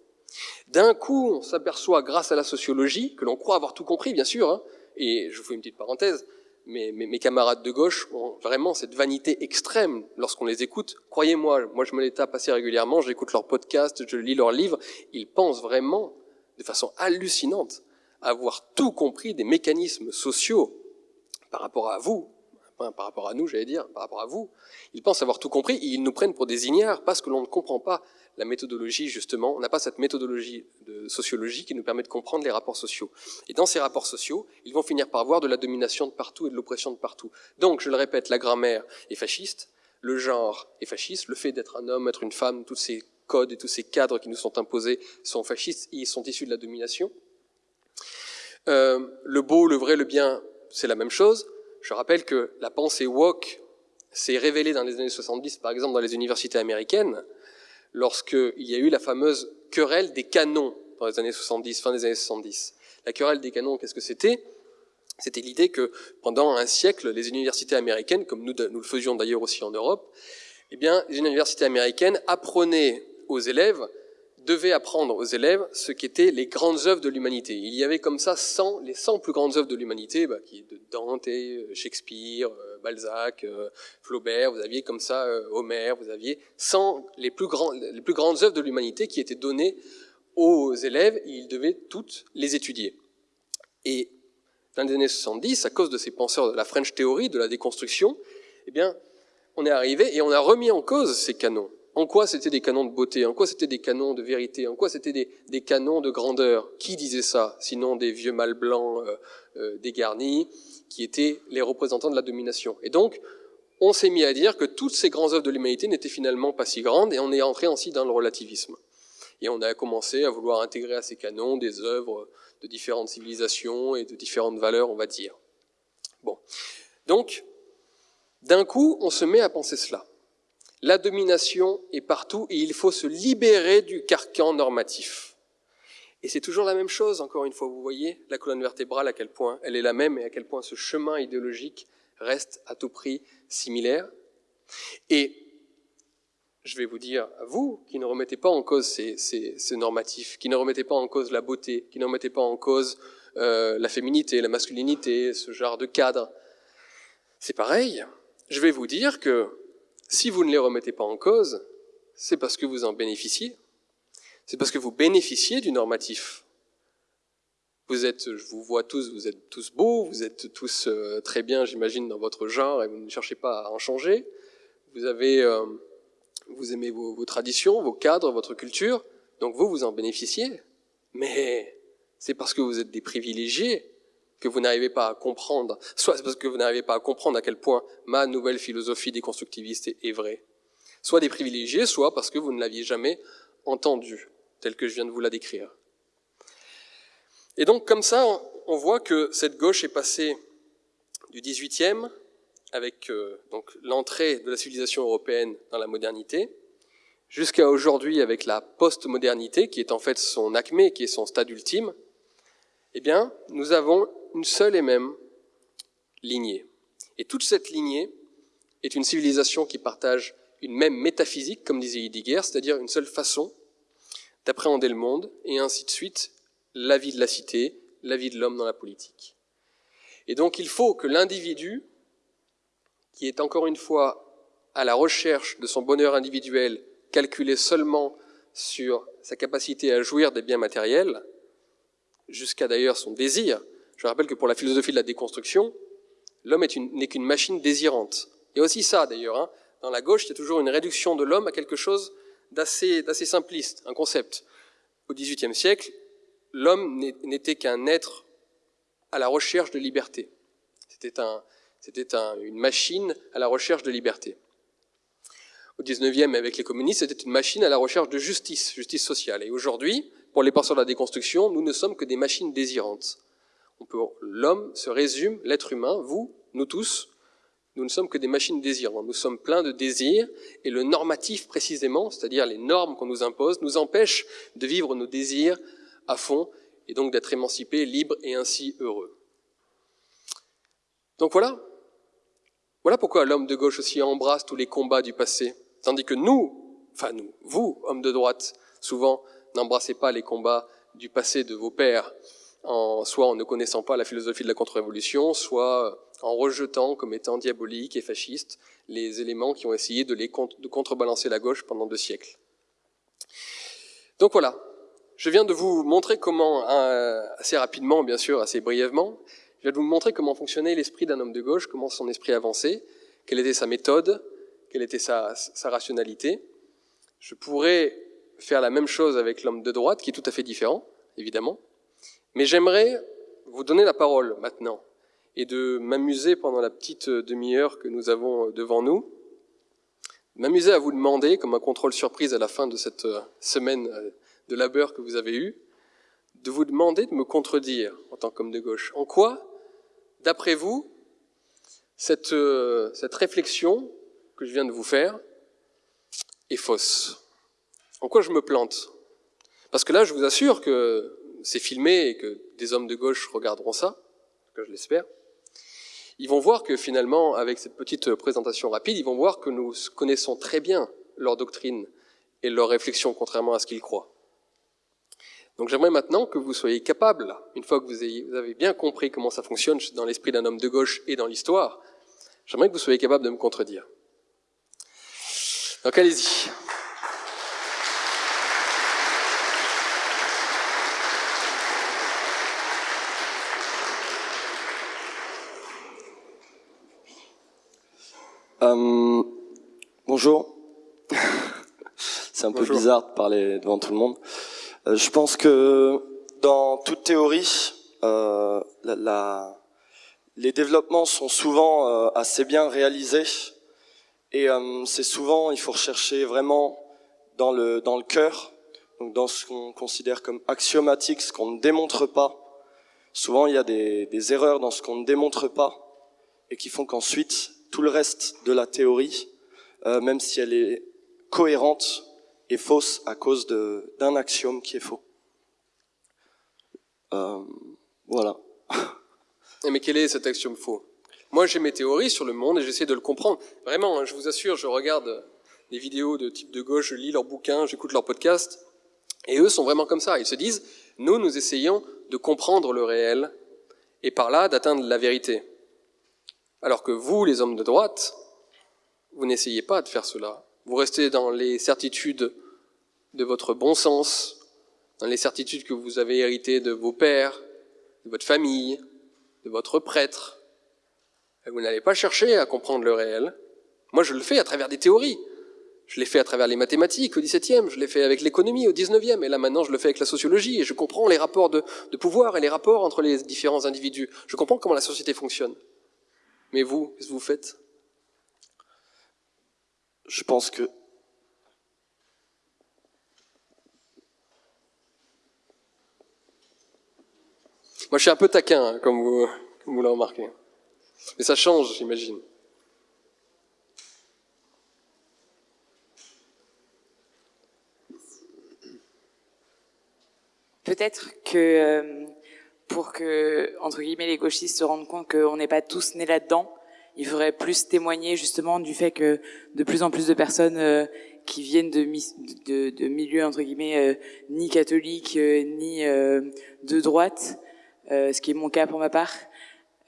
D'un coup, on s'aperçoit, grâce à la sociologie, que l'on croit avoir tout compris, bien sûr, hein, et je fais une petite parenthèse, mes, camarades de gauche ont vraiment cette vanité extrême lorsqu'on les écoute. Croyez-moi, moi je me les tape assez régulièrement, j'écoute leurs podcasts, je lis leurs livres, ils pensent vraiment, de façon hallucinante, avoir tout compris des mécanismes sociaux par rapport à vous, par rapport à nous, j'allais dire, par rapport à vous. Ils pensent avoir tout compris et ils nous prennent pour des ignares parce que l'on ne comprend pas la méthodologie, justement, on n'a pas cette méthodologie de sociologie qui nous permet de comprendre les rapports sociaux. Et dans ces rapports sociaux, ils vont finir par voir de la domination de partout et de l'oppression de partout. Donc, je le répète, la grammaire est fasciste, le genre est fasciste, le fait d'être un homme, être une femme, tous ces codes et tous ces cadres qui nous sont imposés sont fascistes, ils sont issus de la domination. Euh, le beau, le vrai, le bien, c'est la même chose. Je rappelle que la pensée woke s'est révélée dans les années 70, par exemple dans les universités américaines, lorsqu'il y a eu la fameuse querelle des canons dans les années 70, fin des années 70. La querelle des canons, qu'est-ce que c'était? C'était l'idée que pendant un siècle, les universités américaines, comme nous, nous le faisions d'ailleurs aussi en Europe, eh bien, les universités américaines apprenaient aux élèves, devaient apprendre aux élèves ce qu'étaient les grandes œuvres de l'humanité. Il y avait comme ça 100, les 100 plus grandes œuvres de l'humanité, bah, qui de Dante, Shakespeare, Balzac, euh, Flaubert, vous aviez comme ça euh, Homère, vous aviez 100 les plus, les plus grandes œuvres de l'humanité qui étaient données aux élèves et ils devaient toutes les étudier. Et dans les années 70, à cause de ces penseurs de la French Theory, de la déconstruction, eh bien, on est arrivé et on a remis en cause ces canons. En quoi c'était des canons de beauté? En quoi c'était des canons de vérité? En quoi c'était des, canons de grandeur? Qui disait ça Sinon des vieux mâles blancs euh, dégarnis qui étaient les représentants de la domination? Et donc, on s'est mis à dire que toutes ces grandes œuvres de l'humanité n'étaient finalement pas si grandes, et on est entré ainsi dans le relativisme. Et on a commencé à vouloir intégrer à ces canons des œuvres de différentes civilisations et de différentes valeurs, on va dire. Bon. Donc, d'un coup, on se met à penser cela. La domination est partout et il faut se libérer du carcan normatif. Et c'est toujours la même chose, encore une fois, vous voyez la colonne vertébrale, à quel point elle est la même et à quel point ce chemin idéologique reste à tout prix similaire. Et je vais vous dire à vous qui ne remettez pas en cause ces, normatifs, qui ne remettez pas en cause la beauté, qui ne remettez pas en cause euh, la féminité, la masculinité, ce genre de cadre, c'est pareil. Je vais vous dire que si vous ne les remettez pas en cause, c'est parce que vous en bénéficiez. C'est parce que vous bénéficiez du normatif. Vous êtes, je vous vois tous, vous êtes tous beaux, vous êtes tous euh, très bien, j'imagine, dans votre genre, et vous ne cherchez pas à en changer. Vous avez, euh, vous aimez vos, traditions, vos cadres, votre culture, donc vous, vous en bénéficiez. Mais c'est parce que vous êtes des privilégiés que vous n'arrivez pas à comprendre, soit parce que vous n'arrivez pas à comprendre à quel point ma nouvelle philosophie déconstructiviste est, vraie. Soit des privilégiés, soit parce que vous ne l'aviez jamais entendue, tel que je viens de vous la décrire. Et donc, comme ça, on voit que cette gauche est passée du 18e, avec euh, donc l'entrée de la civilisation européenne dans la modernité, jusqu'à aujourd'hui avec la post-modernité, qui est en fait son acmé, qui est son stade ultime, eh bien, nous avons une seule et même lignée. Et toute cette lignée est une civilisation qui partage une même métaphysique, comme disait Heidegger, c'est-à-dire une seule façon d'appréhender le monde, et ainsi de suite, la vie de la cité, la vie de l'homme dans la politique. Et donc il faut que l'individu, qui est encore une fois à la recherche de son bonheur individuel, calculé seulement sur sa capacité à jouir des biens matériels, jusqu'à d'ailleurs son désir. Je rappelle que pour la philosophie de la déconstruction, l'homme n'est qu'une machine désirante. Il y a aussi ça d'ailleurs. Hein. Dans la gauche, il a toujours une réduction de l'homme à quelque chose d'assez simpliste, un concept. Au XVIIIe siècle, l'homme n'était qu'un être à la recherche de liberté. C'était un, une machine à la recherche de liberté. Au 19e, avec les communistes, c'était une machine à la recherche de justice, justice sociale. Et aujourd'hui, pour les penseurs de la déconstruction, nous ne sommes que des machines désirantes. L'homme se résume, l'être humain, vous, nous tous, nous ne sommes que des machines désirantes. Nous sommes pleins de désirs et le normatif précisément, c'est-à-dire les normes qu'on nous impose, nous empêche de vivre nos désirs à fond et donc d'être émancipés, libres et ainsi heureux. Donc voilà, voilà pourquoi l'homme de gauche aussi embrasse tous les combats du passé, tandis que nous, enfin nous, vous, hommes de droite, souvent n'embrassez pas les combats du passé de vos pères, en, soit en ne connaissant pas la philosophie de la contre-révolution, soit en rejetant comme étant diaboliques et fascistes les éléments qui ont essayé de contrebalancer la gauche pendant deux siècles. Donc voilà, je viens de vous montrer comment, euh, assez rapidement, bien sûr, assez brièvement, je viens de vous montrer comment fonctionnait l'esprit d'un homme de gauche, comment son esprit avançait, quelle était sa méthode, quelle était sa, sa rationalité. Je pourrais faire la même chose avec l'homme de droite, qui est tout à fait différent, évidemment. Mais j'aimerais vous donner la parole maintenant et de m'amuser pendant la petite demi-heure que nous avons devant nous, m'amuser à vous demander, comme un contrôle surprise à la fin de cette semaine de labeur que vous avez eue, de vous demander de me contredire en tant qu'homme de gauche. En quoi, d'après vous, cette, euh, cette réflexion que je viens de vous faire est fausse? En quoi je me plante? Parce que là, je vous assure que c'est filmé et que des hommes de gauche regarderont ça, que je l'espère. Ils vont voir que finalement, avec cette petite présentation rapide, ils vont voir que nous connaissons très bien leur doctrine et leur réflexion, contrairement à ce qu'ils croient. Donc j'aimerais maintenant que vous soyez capable, une fois que vous, avez bien compris comment ça fonctionne dans l'esprit d'un homme de gauche et dans l'histoire, j'aimerais que vous soyez capable de me contredire. Donc allez-y. Euh, bonjour. C'est un peu bizarre de parler devant tout le monde. Euh, je pense que dans toute théorie, euh, la, les développements sont souvent euh, assez bien réalisés et c'est souvent, il faut rechercher vraiment dans le, dans le cœur, donc dans ce qu'on considère comme axiomatique, ce qu'on ne démontre pas. Souvent, il y a des, des erreurs dans ce qu'on ne démontre pas et qui font qu'ensuite, tout le reste de la théorie, même si elle est cohérente, est fausse à cause d'un axiome qui est faux. Euh, voilà. Mais quel est cet axiome faux? Moi, j'ai mes théories sur le monde et j'essaie de le comprendre. Vraiment, hein, je vous assure, je regarde des vidéos de type de gauche, je lis leurs bouquins, j'écoute leurs podcasts, et eux sont vraiment comme ça. Ils se disent, nous, nous essayons de comprendre le réel et par là d'atteindre la vérité. Alors que vous, les hommes de droite, vous n'essayez pas de faire cela. Vous restez dans les certitudes de votre bon sens, dans les certitudes que vous avez héritées de vos pères, de votre famille, de votre prêtre. vous n'allez pas chercher à comprendre le réel. Moi, je le fais à travers des théories. Je l'ai fait à travers les mathématiques au XVIIe, je l'ai fait avec l'économie au XIXe, et là maintenant je le fais avec la sociologie, et je comprends les rapports de, de pouvoir et les rapports entre les différents individus. Je comprends comment la société fonctionne. Mais vous, qu'est-ce que vous faites? Je pense que Moi, je suis un peu taquin, hein, comme vous, comme vous l'avez remarqué. Mais ça change, j'imagine. Peut-être que euh, pour que, entre guillemets, les gauchistes se rendent compte qu'on n'est pas tous nés là-dedans, il faudrait plus témoigner justement du fait que de plus en plus de personnes euh, qui viennent de, milieux, entre guillemets, euh, ni catholiques, ni de droite, ce qui est mon cas pour ma part,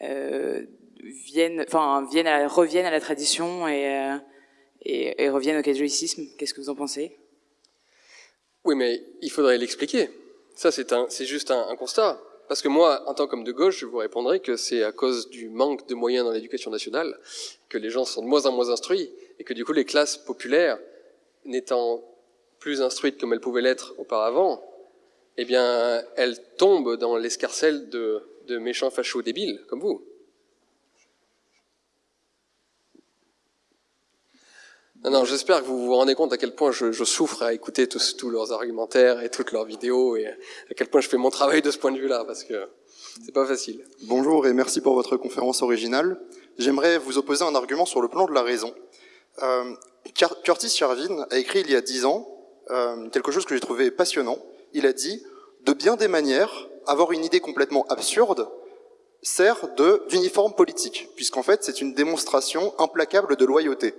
viennent, enfin, reviennent à la tradition et reviennent au catholicisme. Qu'est-ce que vous en pensez? Oui, mais il faudrait l'expliquer. Ça, c'est juste un, constat. Parce que moi, en tant qu'homme de gauche, je vous répondrai que c'est à cause du manque de moyens dans l'éducation nationale que les gens sont de moins en moins instruits et que du coup les classes populaires, n'étant plus instruites comme elles pouvaient l'être auparavant, eh bien, elles tombent dans l'escarcelle de, de méchants fachos débiles comme vous. Non, non, j'espère que vous vous rendez compte à quel point je, je souffre à écouter tous, tous, leurs argumentaires et toutes leurs vidéos et à quel point je fais mon travail de ce point de vue-là parce que c'est pas facile. Bonjour et merci pour votre conférence originale. J'aimerais vous opposer un argument sur le plan de la raison. Euh, Curtis Charvin a écrit il y a dix ans euh, quelque chose que j'ai trouvé passionnant. Il a dit de bien des manières, avoir une idée complètement absurde sert d'uniforme politique, puisqu'en fait c'est une démonstration implacable de loyauté.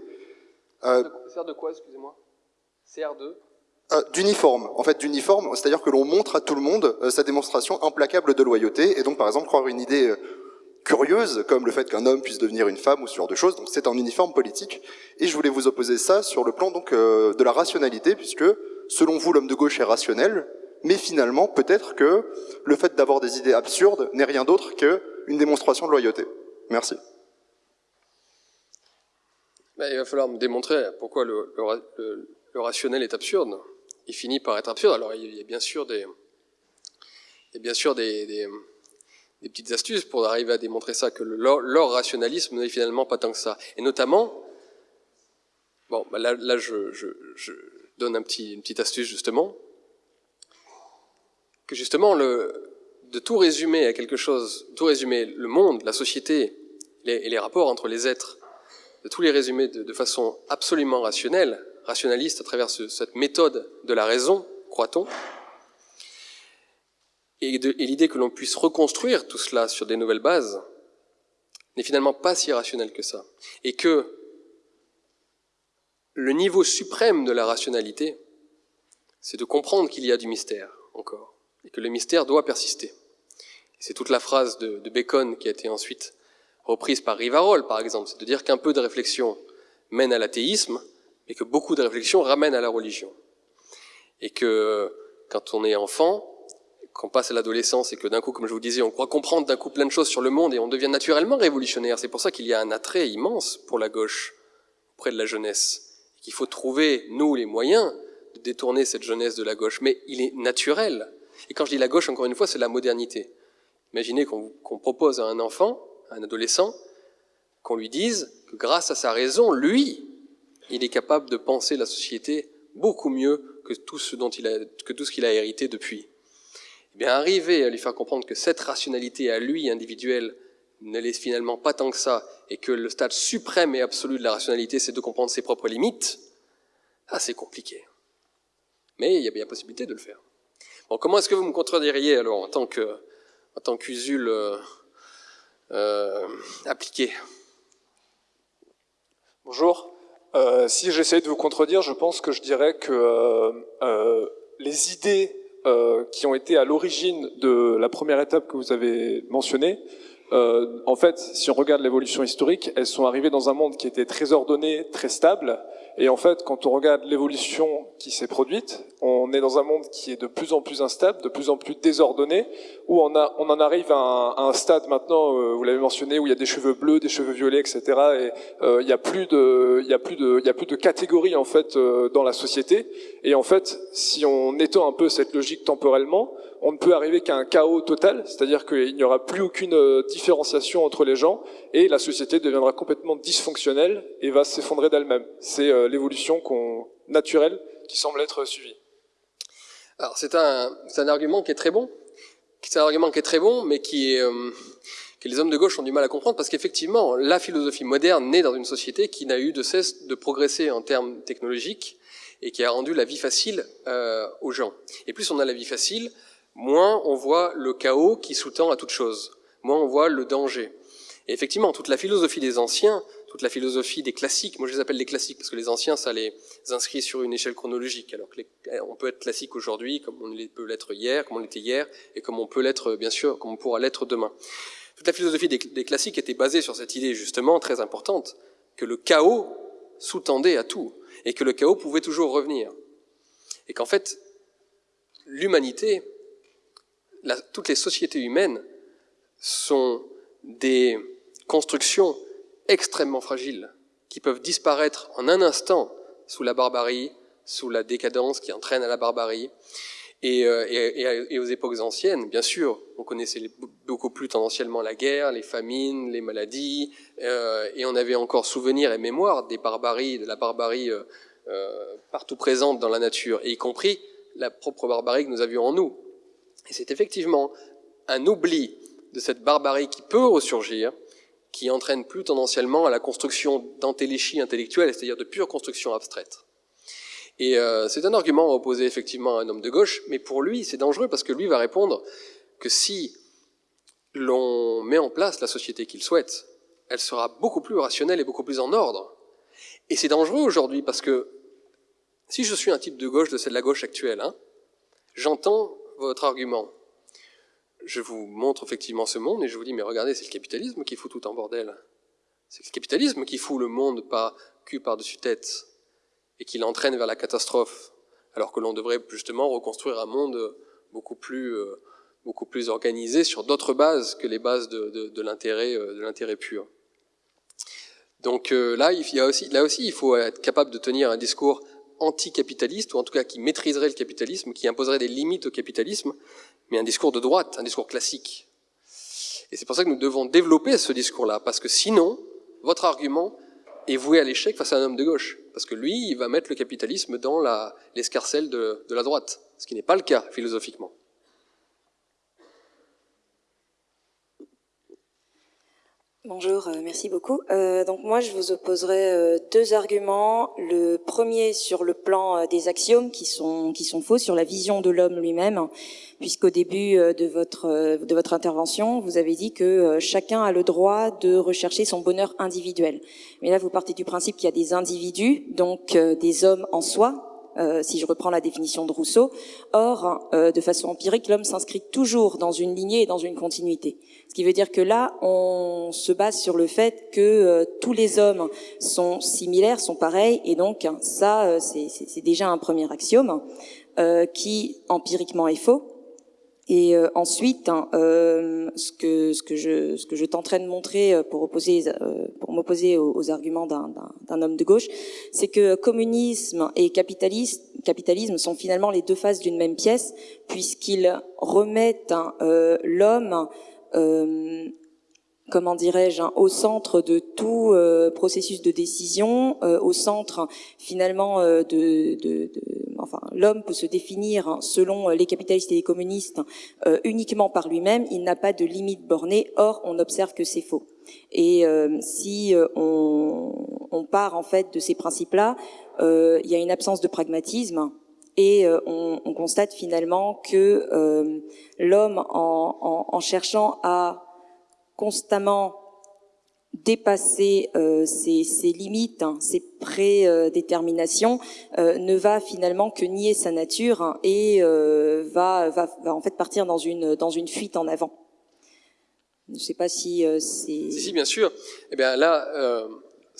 Euh, sert de quoi, excusez-moi CR2 euh, D'uniforme, en fait d'uniforme, c'est-à-dire que l'on montre à tout le monde euh, sa démonstration implacable de loyauté, et donc par exemple croire une idée euh, curieuse, comme le fait qu'un homme puisse devenir une femme ou ce genre de choses, donc c'est un uniforme politique, et je voulais vous opposer ça sur le plan donc euh, de la rationalité, puisque selon vous l'homme de gauche est rationnel, mais finalement peut-être que le fait d'avoir des idées absurdes n'est rien d'autre qu'une démonstration de loyauté. Merci. Ben, il va falloir me démontrer pourquoi le, le, le, rationnel est absurde. Il finit par être absurde. Alors il y a bien sûr des, il y a bien sûr des, des, des petites astuces pour arriver à démontrer ça, que leur, leur rationalisme n'est finalement pas tant que ça. Et notamment, bon, ben là, là je, je, je, donne un petit, une petite astuce justement, que justement le, de tout résumer à quelque chose, tout résumer le monde, la société les, et les rapports entre les êtres de tous les résumer de, façon absolument rationnelle, rationaliste à travers ce, cette méthode de la raison, croit-on, et, l'idée que l'on puisse reconstruire tout cela sur des nouvelles bases n'est finalement pas si rationnel que ça. Et que le niveau suprême de la rationalité, c'est de comprendre qu'il y a du mystère encore, et que le mystère doit persister. C'est toute la phrase de Bacon qui a été ensuite reprise par Rivarol, par exemple, c'est de dire qu'un peu de réflexion mène à l'athéisme, et que beaucoup de réflexion ramène à la religion. Et que quand on est enfant, qu'on passe à l'adolescence et que d'un coup, comme je vous disais, on croit comprendre d'un coup plein de choses sur le monde et on devient naturellement révolutionnaire. C'est pour ça qu'il y a un attrait immense pour la gauche auprès de la jeunesse. Qu'il faut trouver, nous, les moyens de détourner cette jeunesse de la gauche. Mais il est naturel. Et quand je dis la gauche, encore une fois, c'est la modernité. Imaginez qu'on qu propose à un enfant un adolescent, qu'on lui dise que grâce à sa raison, lui, il est capable de penser la société beaucoup mieux que tout ce dont il a, qu'il a hérité depuis. Eh bien, arriver à lui faire comprendre que cette rationalité à lui, individuelle, ne l'est finalement pas tant que ça, et que le stade suprême et absolu de la rationalité, c'est de comprendre ses propres limites, ah, c'est compliqué. Mais il y a bien possibilité de le faire. Bon, comment est-ce que vous me contrediriez alors en tant que, en tant qu'usule euh, euh, appliqué. Bonjour. Euh, si j'essaie de vous contredire, je pense que je dirais que euh, euh les idées qui ont été à l'origine de la première étape que vous avez mentionnée, en fait, si on regarde l'évolution historique, elles sont arrivées dans un monde qui était très ordonné, très stable, Et en fait, quand on regarde l'évolution qui s'est produite, on est dans un monde qui est de plus en plus instable, de plus en plus désordonné, où on, a, on en arrive à un, à un stade maintenant, euh, vous l'avez mentionné, où il y a des cheveux bleus, des cheveux violets, etc. Et euh, il n'y a plus de, il y a plus de, il y a plus de catégories en fait euh, dans la société. Et en fait, si on étend un peu cette logique temporellement, on ne peut arriver qu'à un chaos total, c'est-à-dire qu'il n'y aura plus aucune euh, différenciation entre les gens et la société deviendra complètement dysfonctionnelle et va s'effondrer d'elle-même. C'est euh, l'évolution naturelle qui semble être suivie. Alors c'est un, un, argument qui est très bon, c'est un argument qui est très bon, mais qui euh, que les hommes de gauche ont du mal à comprendre parce qu'effectivement, la philosophie moderne naît dans une société qui n'a eu de cesse de progresser en termes technologiques et qui a rendu la vie facile euh, aux gens. Et plus on a la vie facile, moins on voit le chaos qui sous-tend à toute chose, moins on voit le danger. Et effectivement, toute la philosophie des anciens, toute la philosophie des classiques, moi je les appelle les classiques parce que les anciens, ça les inscrit sur une échelle chronologique, alors que on peut être classique aujourd'hui comme on peut l'être hier, comme on l'était hier, et comme on peut l'être, bien sûr, comme on pourra l'être demain. Toute la philosophie des, des classiques était basée sur cette idée justement très importante que le chaos sous-tendait à tout, et que le chaos pouvait toujours revenir. Et qu'en fait, l'humanité toutes les sociétés humaines sont des constructions extrêmement fragiles, qui peuvent disparaître en un instant sous la barbarie, sous la décadence qui entraîne à la barbarie. Et, euh, et, et, aux époques anciennes, bien sûr, on connaissait beaucoup plus tendanciellement la guerre, les famines, les maladies, euh, et on avait encore souvenir et mémoire des barbaries, de la barbarie euh, euh partout présente dans la nature, et y compris la propre barbarie que nous avions en nous. Et c'est effectivement un oubli de cette barbarie qui peut ressurgir, qui entraîne plus tendanciellement à la construction d'antéléchie intellectuelle, c'est-à-dire de pure construction abstraite. Et euh, c'est un argument opposé effectivement à un homme de gauche, mais pour lui c'est dangereux parce que lui va répondre que si l'on met en place la société qu'il souhaite, elle sera beaucoup plus rationnelle et beaucoup plus en ordre. Et c'est dangereux aujourd'hui parce que si je suis un type de gauche de celle de la gauche actuelle, hein, j'entends votre argument. Je vous montre effectivement ce monde et je vous dis, mais regardez, c'est le capitalisme qui fout tout en bordel. C'est le capitalisme qui fout le monde pas cul par-dessus tête et qui l'entraîne vers la catastrophe, alors que l'on devrait justement reconstruire un monde beaucoup plus, euh, beaucoup plus organisé sur d'autres bases que les bases de, de, de l'intérêt euh, pur. Donc euh, là, il y a aussi, là aussi, il faut être capable de tenir un discours anticapitaliste, ou en tout cas qui maîtriserait le capitalisme, qui imposerait des limites au capitalisme, mais un discours de droite, un discours classique. Et c'est pour ça que nous devons développer ce discours-là, parce que sinon, votre argument est voué à l'échec face à un homme de gauche, parce que lui, il va mettre le capitalisme dans l'escarcelle de, de la droite, ce qui n'est pas le cas philosophiquement. Bonjour, euh, merci beaucoup. Euh, donc moi, je vous opposerai euh, deux arguments. Le premier sur le plan des axiomes qui sont qui sont faux sur la vision de l'homme lui-même, puisqu'au début de votre de votre intervention, vous avez dit que chacun a le droit de rechercher son bonheur individuel. Mais là, vous partez du principe qu'il y a des individus, donc des hommes en soi, euh, si je reprends la définition de Rousseau. Or, euh, de façon empirique, l'homme s'inscrit toujours dans une lignée et dans une continuité. Ce qui veut dire que là, on se base sur le fait que euh, tous les hommes sont similaires, sont pareils, et donc ça, c'est déjà un premier axiome qui empiriquement est faux. Et euh, ensuite, hein, euh, ce que ce que je ce que je tenterai de montrer euh, pour opposer euh, pour m'opposer aux, arguments d'un homme de gauche, c'est que communisme et capitalisme capitalisme sont finalement les deux faces d'une même pièce, puisqu'ils remettent hein, l'homme comment dirais-je, hein, au centre de tout euh, processus de décision, euh, au centre finalement euh, de, de, de, enfin, l'homme peut se définir hein, selon les capitalistes et les communistes uniquement par lui-même. Il n'a pas de limite bornée. Or, on observe que c'est faux. Et si on, on, part en fait de ces principes-là, il y a une absence de pragmatisme. Et on, on, constate finalement que l'homme, en, en, en cherchant à constamment dépasser euh, ses, limites, hein, ses prédéterminations, euh, ne va finalement que nier sa nature hein, et euh, va, va, va, en fait partir dans une, dans une fuite en avant. Je ne sais pas si c'est... Si, bien sûr. Eh bien là,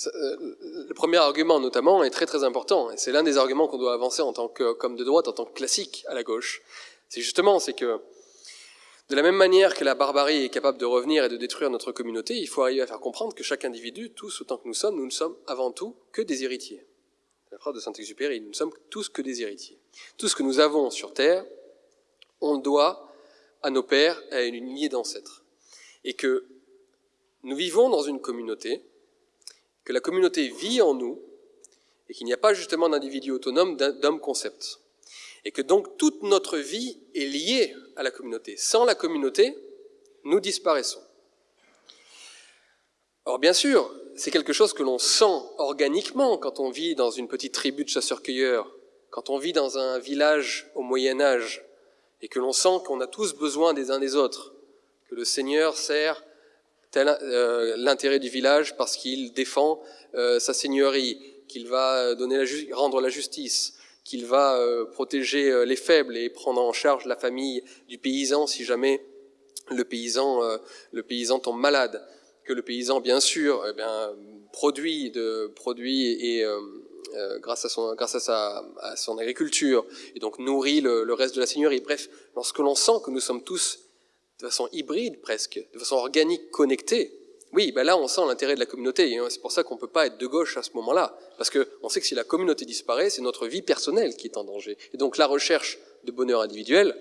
le premier argument notamment est très très important, c'est l'un des arguments qu'on doit avancer en tant qu'homme de droite, en tant que classique à la gauche. C'est justement, c'est que de la même manière que la barbarie est capable de revenir et de détruire notre communauté, il faut arriver à faire comprendre que chaque individu, tous autant que nous sommes, nous ne sommes avant tout que des héritiers. La phrase de Saint-Exupéry, nous ne sommes tous que des héritiers. Tout ce que nous avons sur Terre, on le doit à nos pères, à une lignée d'ancêtres. Et que nous vivons dans une communauté, que la communauté vit en nous, et qu'il n'y a pas justement d'individu autonome, d'homme concept. Et que donc toute notre vie est liée à la communauté. Sans la communauté, nous disparaissons. Or bien sûr, c'est quelque chose que l'on sent organiquement quand on vit dans une petite tribu de chasseurs-cueilleurs, quand on vit dans un village au Moyen Âge, et que l'on sent qu'on a tous besoin des uns des autres, que le Seigneur sert euh, l'intérêt du village parce qu'il défend euh, sa seigneurie, qu'il va rendre la justice, qu'il va euh, protéger euh, les faibles et prendre en charge la famille du paysan si jamais le paysan, euh, le paysan tombe malade, que le paysan bien sûr eh bien, produit de produit et grâce à son grâce à sa à son agriculture et donc nourrit le, le reste de la seigneurie. Bref, lorsque l'on sent que nous sommes tous de façon hybride presque, de façon organique connectés, oui, ben là on sent l'intérêt de la communauté, c'est pour ça qu'on ne peut pas être de gauche à ce moment-là, parce qu'on sait que si la communauté disparaît, c'est notre vie personnelle qui est en danger. Et donc la recherche de bonheur individuel,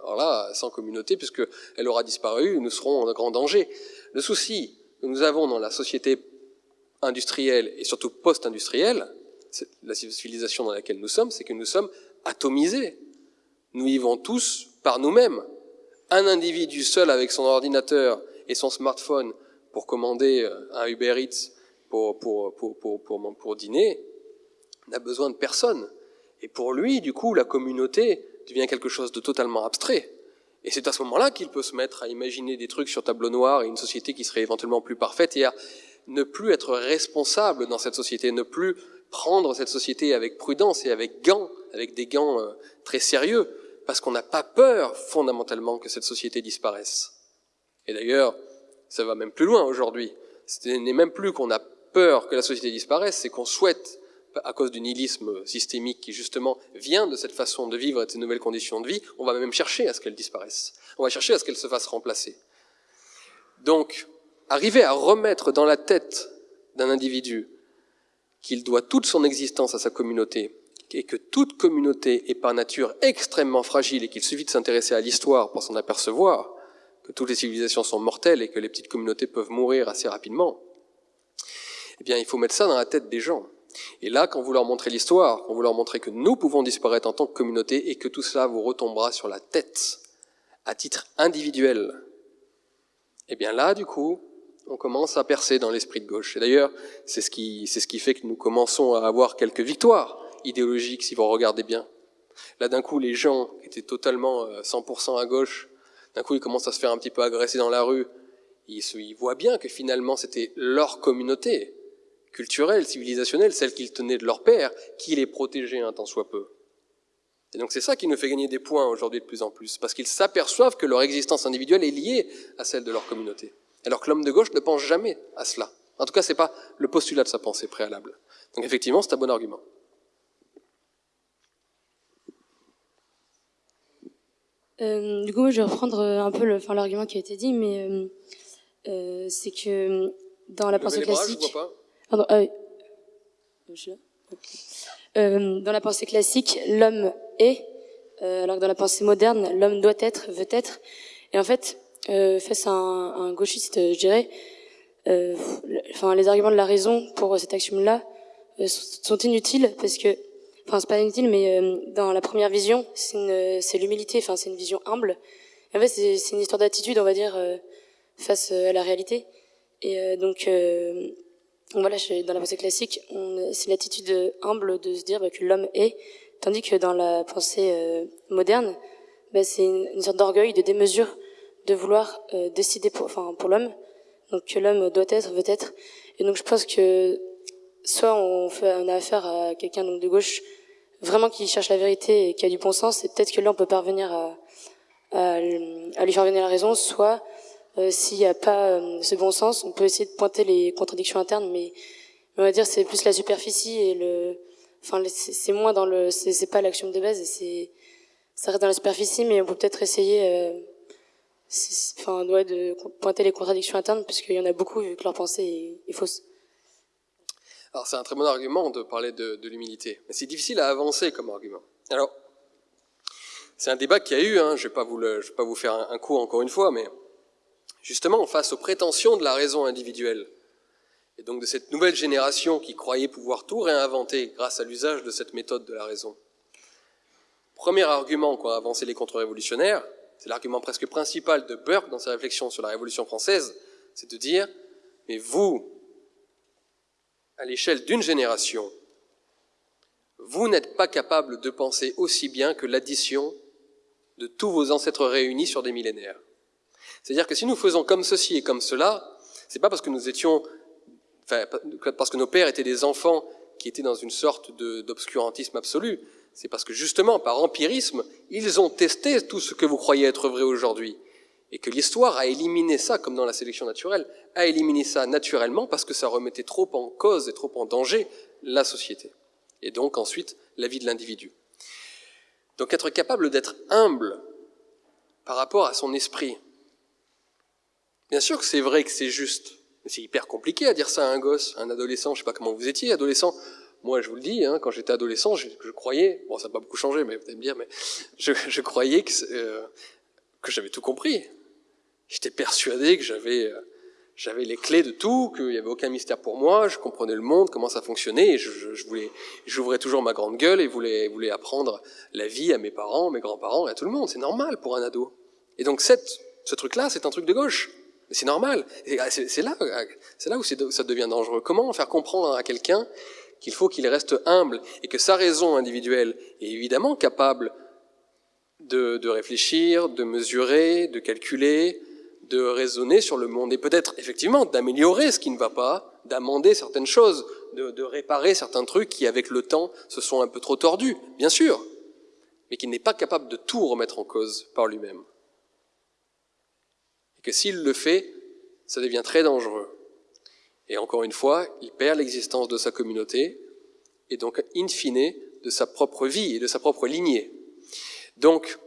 alors là, sans communauté, puisqu'elle aura disparu, nous serons en grand danger. Le souci que nous avons dans la société industrielle et surtout post-industrielle, la civilisation dans laquelle nous sommes, c'est que nous sommes atomisés. Nous vivons tous par nous-mêmes. Un individu seul avec son ordinateur et son smartphone pour commander euh, un Uber Eats pour, pour, pour, pour, pour, pour dîner, n'a besoin de personne. Et pour lui, du coup, la communauté devient quelque chose de totalement abstrait. Et c'est à ce moment-là qu'il peut se mettre à imaginer des trucs sur tableau noir et une société qui serait éventuellement plus parfaite et à ne plus être responsable dans cette société, ne plus prendre cette société avec prudence et avec gants, avec des gants euh, très sérieux, parce qu'on n'a pas peur fondamentalement que cette société disparaisse. Et d'ailleurs, ça va même plus loin aujourd'hui. Ce n'est même plus qu'on a peur que la société disparaisse, c'est qu'on souhaite, à cause du nihilisme systémique qui justement vient de cette façon de vivre et de ces nouvelles conditions de vie, on va même chercher à ce qu'elle disparaisse. On va chercher à ce qu'elle se fasse remplacer. Donc, arriver à remettre dans la tête d'un individu qu'il doit toute son existence à sa communauté, et que toute communauté est par nature extrêmement fragile et qu'il suffit de s'intéresser à l'histoire pour s'en apercevoir, que toutes les civilisations sont mortelles et que les petites communautés peuvent mourir assez rapidement, eh bien, il faut mettre ça dans la tête des gens. Et là, quand vous leur montrez l'histoire, quand vous leur montrez que nous pouvons disparaître en tant que communauté et que tout cela vous retombera sur la tête à titre individuel, eh bien là, du coup, on commence à percer dans l'esprit de gauche. Et d'ailleurs, c'est ce qui, ce qui fait que nous commençons à avoir quelques victoires idéologiques, si vous regardez bien. Là, d'un coup, les gens étaient totalement 100% euh, à gauche d'un coup ils commencent à se faire un petit peu agresser dans la rue, ils, ils voient bien que finalement c'était leur communauté culturelle, civilisationnelle, celle qu'ils tenaient de leur père, qui les protégeait un tant soit peu. Et donc c'est ça qui nous fait gagner des points aujourd'hui de plus en plus, parce qu'ils s'aperçoivent que leur existence individuelle est liée à celle de leur communauté. Alors que l'homme de gauche ne pense jamais à cela. En tout cas, c'est pas le postulat de sa pensée préalable. Donc effectivement, c'est un bon argument. Euh, du coup, je vais reprendre euh, un peu l'argument qui a été dit, mais euh, euh c'est que dans la pensée classique, Pardon, ah dans la pensée classique, l'homme est, alors que dans la pensée moderne, l'homme doit être, veut être. Et en fait, face à un, un, gauchiste, je dirais, enfin, les arguments de la raison pour cet axiome-là sont inutiles parce que enfin c'est pas inutile, mais euh, dans la première vision, c'est l'humilité, enfin c'est une vision humble. en fait, c'est une histoire d'attitude, on va dire, euh, face euh, à la réalité. Et donc, voilà, dans la pensée classique, c'est l'attitude humble de se dire bah, que l'homme est, tandis que dans la pensée moderne, bah, c'est une, sorte d'orgueil, de démesure, de vouloir décider pour, enfin, pour l'homme, donc que l'homme doit être, veut être. Et donc je pense que soit on, fait, on a affaire à quelqu'un donc de gauche vraiment qui cherche la vérité et qui a du bon sens, et peut-être que là on peut parvenir à, à, lui faire venir la raison, soit euh, s'il n'y a pas euh, ce bon sens, on peut essayer de pointer les contradictions internes, mais on va dire c'est plus la superficie et le, enfin c'est moins dans le, c'est pas l'action de base c'est, ça reste dans la superficie, mais on peut peut-être essayer, euh, enfin de pointer les contradictions internes parce qu'il y en a beaucoup vu que leur pensée est, fausse. Alors c'est un très bon argument de parler de, de l'humilité, mais c'est difficile à avancer comme argument. Alors c'est un débat qui a eu, hein, je ne vais, pas vous vais pas vous faire un, coup encore une fois, mais justement face aux prétentions de la raison individuelle, et donc de cette nouvelle génération qui croyait pouvoir tout réinventer grâce à l'usage de cette méthode de la raison. Premier argument qu'ont avancé les contre-révolutionnaires, c'est l'argument presque principal de Burke dans sa réflexion sur la Révolution française, c'est de dire, mais vous, à l'échelle d'une génération, vous n'êtes pas capable de penser aussi bien que l'addition de tous vos ancêtres réunis sur des millénaires. C'est-à-dire que si nous faisons comme ceci et comme cela, c'est pas parce que nous étions, enfin, parce que nos pères étaient des enfants qui étaient dans une sorte d'obscurantisme absolu. C'est parce que justement, par empirisme, ils ont testé tout ce que vous croyez être vrai aujourd'hui. Et que l'histoire a éliminé ça, comme dans la sélection naturelle, a éliminé ça naturellement parce que ça remettait trop en cause et trop en danger la société. Et donc ensuite, la vie de l'individu. Donc être capable d'être humble par rapport à son esprit. Bien sûr que c'est vrai que c'est juste, mais c'est hyper compliqué à dire ça à un gosse, un adolescent, je sais pas comment vous étiez, adolescent. Moi, je vous le dis, hein, quand j'étais adolescent, je, croyais, bon, ça n'a pas beaucoup changé, mais vous allez me dire, mais je, croyais euh, que j'avais tout compris. J'étais persuadé que j'avais euh, j'avais les clés de tout, qu'il n'y avait aucun mystère pour moi, je comprenais le monde, comment ça fonctionnait, et je, je, voulais, j'ouvrais toujours ma grande gueule et voulais, voulais apprendre la vie à mes parents, mes grands-parents et à tout le monde. C'est normal pour un ado. Et donc cette, ce truc-là, c'est un truc de gauche. C'est normal. Ah, c'est là, c'est là où ça devient dangereux. Comment faire comprendre à quelqu'un qu'il faut qu'il reste humble et que sa raison individuelle est évidemment capable de, de réfléchir, de mesurer, de calculer, de raisonner sur le monde et peut-être effectivement d'améliorer ce qui ne va pas, d'amender certaines choses, de, réparer certains trucs qui avec le temps se sont un peu trop tordus, bien sûr, mais qu'il n'est pas capable de tout remettre en cause par lui-même. Et que s'il le fait, ça devient très dangereux. Et encore une fois, il perd l'existence de sa communauté et donc in fine de sa propre vie et de sa propre lignée. Donc,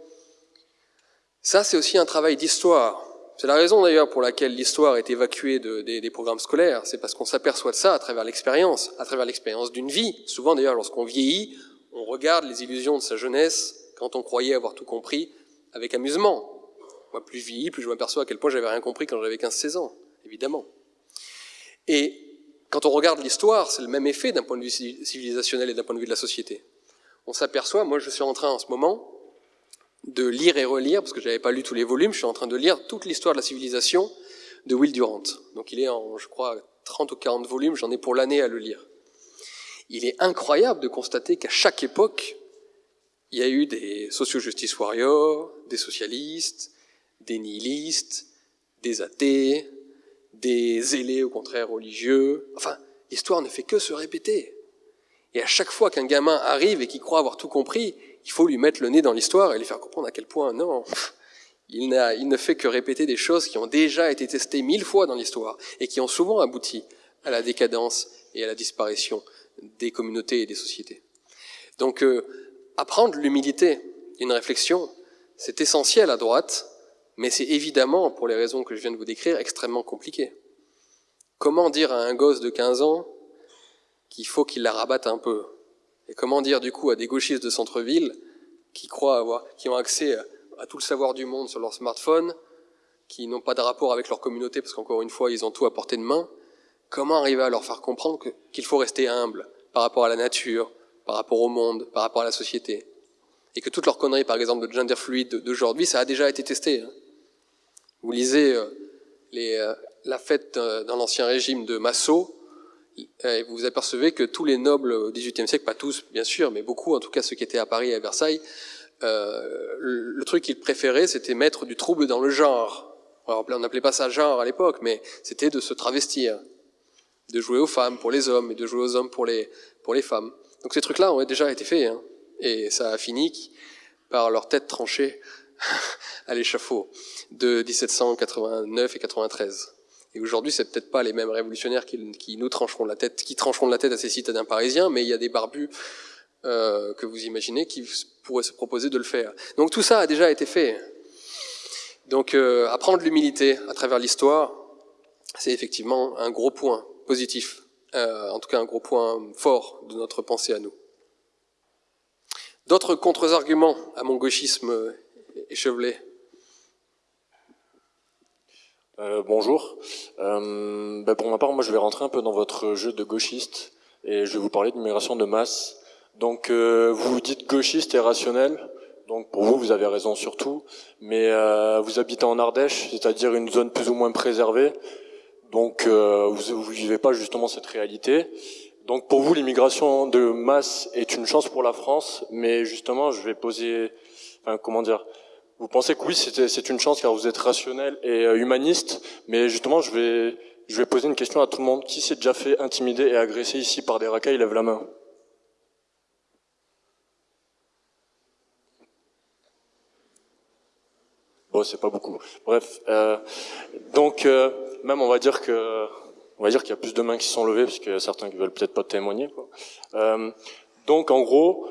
ça c'est aussi un travail d'histoire. C'est la raison d'ailleurs pour laquelle l'histoire est évacuée des, programmes scolaires, c'est parce qu'on s'aperçoit de ça à travers l'expérience, à travers l'expérience d'une vie. Souvent d'ailleurs, lorsqu'on vieillit, on regarde les illusions de sa jeunesse, quand on croyait avoir tout compris, avec amusement. Moi, plus je vieillis, plus je m'aperçois à quel point j'avais rien compris quand j'avais 15-16 ans, évidemment. Et quand on regarde l'histoire, c'est le même effet d'un point de vue civilisationnel et d'un point de vue de la société. On s'aperçoit, moi je suis en train en ce moment, de lire et relire, parce que je n'avais pas lu tous les volumes, je suis en train de lire toute l'histoire de la civilisation de Will Durant. Donc il est en, je crois, 30 ou 40 volumes, j'en ai pour l'année à le lire. Il est incroyable de constater qu'à chaque époque, il y a eu des socio-justice warriors, des socialistes, des nihilistes, des athées, des zélés au contraire religieux. Enfin, l'histoire ne fait que se répéter. Et à chaque fois qu'un gamin arrive et qui croit avoir tout compris, il faut lui mettre le nez dans l'histoire et lui faire comprendre à quel point, non, il, ne fait que répéter des choses qui ont déjà été testées mille fois dans l'histoire et qui ont souvent abouti à la décadence et à la disparition des communautés et des sociétés. Donc, euh, apprendre l'humilité une réflexion, c'est essentiel à droite, mais c'est évidemment, pour les raisons que je viens de vous décrire, extrêmement compliqué. Comment dire à un gosse de 15 ans qu'il faut qu'il la rabatte un peu? Et comment dire du coup à des gauchistes de centre-ville qui croient avoir, qui ont accès à tout le savoir du monde sur leur smartphone, qui n'ont pas de rapport avec leur communauté parce qu'encore une fois ils ont tout à portée de main, comment arriver à leur faire comprendre qu'il faut rester humble par rapport à la nature, par rapport au monde, par rapport à la société? Et que toutes leurs conneries, par exemple, de gender fluide d'aujourd'hui, ça a déjà été testé. Hein. Vous lisez euh, euh, la fête euh, dans l'ancien régime de Massot, et vous apercevez que tous les nobles au XVIIIe siècle, pas tous bien sûr, mais beaucoup, en tout cas ceux qui étaient à Paris et à Versailles, euh, le, truc qu'ils préféraient, c'était mettre du trouble dans le genre. Alors, on n'appelait pas ça genre à l'époque, mais c'était de se travestir, de jouer aux femmes pour les hommes et de jouer aux hommes pour les, pour les femmes. Donc ces trucs-là ont déjà été faits, hein, et ça a fini par leur tête tranchée à l'échafaud de 1789 et 93. Et aujourd'hui, c'est peut-être pas les mêmes révolutionnaires qui, nous trancheront la tête, qui trancheront la tête à ces citadins parisiens, mais il y a des barbus euh, que vous imaginez qui pourraient se proposer de le faire. Donc tout ça a déjà été fait. Donc euh, apprendre l'humilité à travers l'histoire, c'est effectivement un gros point positif, euh, en tout cas un gros point fort de notre pensée à nous. D'autres contre-arguments à mon gauchisme échevelé euh, bonjour. Euh, ben pour ma part, moi je vais rentrer un peu dans votre jeu de gauchiste et je vais vous parler d'immigration de masse. Donc euh, vous dites gauchiste et rationnel, donc pour vous vous avez raison surtout, mais euh, vous habitez en Ardèche, c'est-à-dire une zone plus ou moins préservée, donc vous ne vivez pas justement cette réalité. Donc pour vous, l'immigration de masse est une chance pour la France, mais justement, je vais poser, enfin, comment dire, vous pensez que oui, c'est une chance car vous êtes rationnel et euh, humaniste, mais justement, je vais, je vais poser une question à tout le monde. Qui s'est déjà fait intimider et agresser ici par des racailles? Lève la main. Bon, c'est pas beaucoup. Bref, euh, donc euh, même on va dire que on va dire qu'il y a plus de mains qui sont levées parce qu'il y a certains qui veulent peut-être pas témoigner. Quoi. Euh, donc en gros,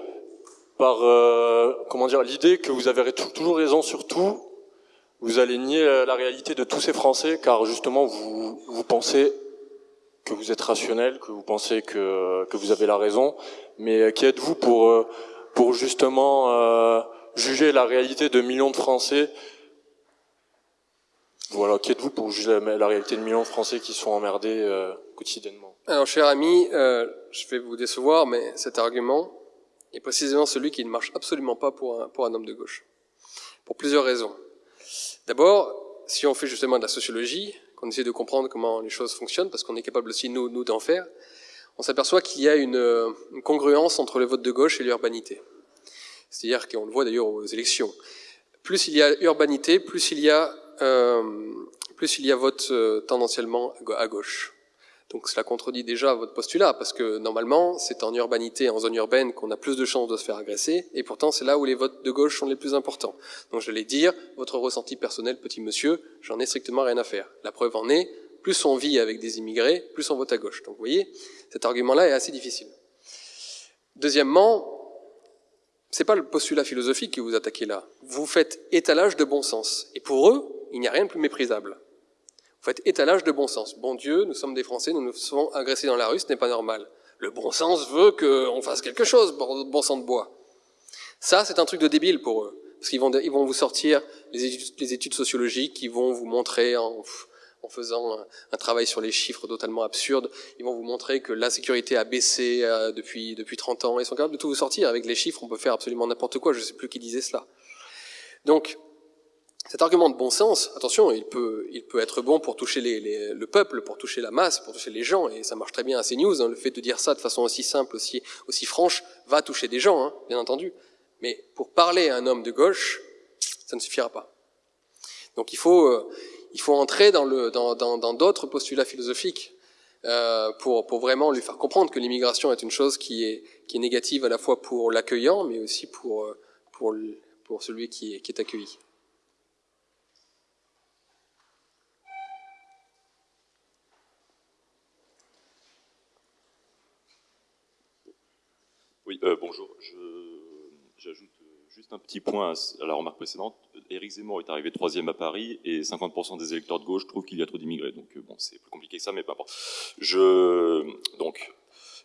par euh, comment dire l'idée que vous avez toujours raison sur tout, vous allez nier la réalité de tous ces Français car justement vous pensez que vous êtes rationnel, que vous pensez que vous avez la raison, mais qui êtes-vous pour pour justement juger la réalité de millions de Français? Voilà, qui êtes-vous pour juger la, réalité de millions de Français qui sont emmerdés euh, quotidiennement? Alors, cher ami, euh, je vais vous décevoir, mais cet argument est précisément celui qui ne marche absolument pas pour un, pour un homme de gauche. Pour plusieurs raisons. D'abord, si on fait justement de la sociologie, qu'on essaie de comprendre comment les choses fonctionnent, parce qu'on est capable aussi, nous, nous d'en faire, on s'aperçoit qu'il y a une, une, congruence entre le vote de gauche et l'urbanité. C'est-à-dire qu'on le voit d'ailleurs aux élections. Plus il y a urbanité, plus il y a euh, plus il y a vote euh, tendanciellement à gauche. Donc cela contredit déjà votre postulat, parce que normalement, c'est en urbanité, en zone urbaine, qu'on a plus de chances de se faire agresser, et pourtant c'est là où les votes de gauche sont les plus importants. Donc je vais dire, votre ressenti personnel, petit monsieur, j'en ai strictement rien à faire. La preuve en est, plus on vit avec des immigrés, plus on vote à gauche. Donc vous voyez, cet argument-là est assez difficile. Deuxièmement, c'est pas le postulat philosophique que vous attaquez là. Vous faites étalage de bon sens. Et pour eux, il n'y a rien de plus méprisable. Vous faites étalage de bon sens. Bon Dieu, nous sommes des Français, nous nous faisons agresser dans la rue, ce n'est pas normal. Le bon sens veut qu'on fasse quelque chose, bon sang de bois. Ça, c'est un truc de débile pour eux. Parce qu'ils vont, ils vont vous sortir les études, sociologiques, qui vont vous montrer en, en faisant un, travail sur les chiffres totalement absurdes, ils vont vous montrer que l'insécurité a baissé euh, depuis, depuis 30 ans. Ils sont capables de tout vous sortir. Avec les chiffres, on peut faire absolument n'importe quoi. Je ne sais plus qui disait cela. Donc, cet argument de bon sens, attention, il peut, il peut être bon pour toucher les, les, le peuple, pour toucher la masse, pour toucher les gens, et ça marche très bien à CNews. Hein, le fait de dire ça de façon aussi simple, aussi, aussi franche, va toucher des gens, hein, bien entendu. Mais pour parler à un homme de gauche, ça ne suffira pas. Donc il faut, euh, il faut entrer dans d'autres dans, dans, dans postulats philosophiques euh, pour, pour vraiment lui faire comprendre que l'immigration est une chose qui est, qui est négative à la fois pour l'accueillant, mais aussi pour, euh, pour, pour celui qui est, qui est accueilli. Oui, euh, bonjour. J'ajoute juste un petit point à la remarque précédente. Éric Zemmour est arrivé troisième à Paris et 50% des électeurs de gauche trouvent qu'il y a trop d'immigrés. Donc euh, bon, c'est plus compliqué que ça, mais peu importe. Je donc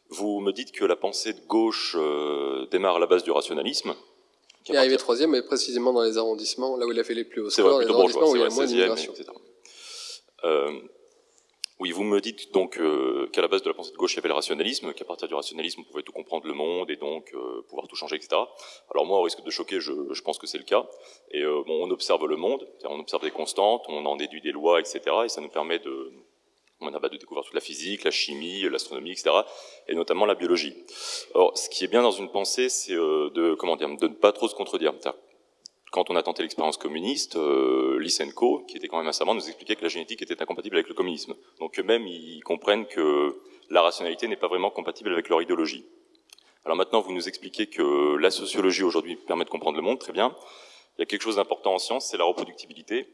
vous me dites que la pensée de gauche euh, démarre à la base du rationalisme. Il est arrivé troisième, mais précisément dans les arrondissements, là où il a fait les plus hauts scores, les arrondissements où il y a moins d'immigration. Oui, vous me dites donc euh, qu'à la base de la pensée de gauche, il y avait le rationalisme, qu'à partir du rationalisme, on pouvait tout comprendre le monde et donc euh, pouvoir tout changer, etc. Alors moi, au risque de choquer, je, je pense que c'est le cas. Et euh, bon, on observe le monde, on observe des constantes, on en déduit des lois, etc. Et ça nous permet de, on a de découvrir toute la physique, la chimie, l'astronomie, etc. Et notamment la biologie. Alors, ce qui est bien dans une pensée, c'est euh, de comment dire, de ne pas trop se contredire quand on a tenté l'expérience communiste, euh, Lysenko, qui était quand même assez savant, nous expliquait que la génétique était incompatible avec le communisme. Donc eux-mêmes, ils comprennent que la rationalité n'est pas vraiment compatible avec leur idéologie. Alors maintenant, vous nous expliquez que la sociologie aujourd'hui permet de comprendre le monde, très bien. Il y a quelque chose d'important en science, c'est la reproductibilité.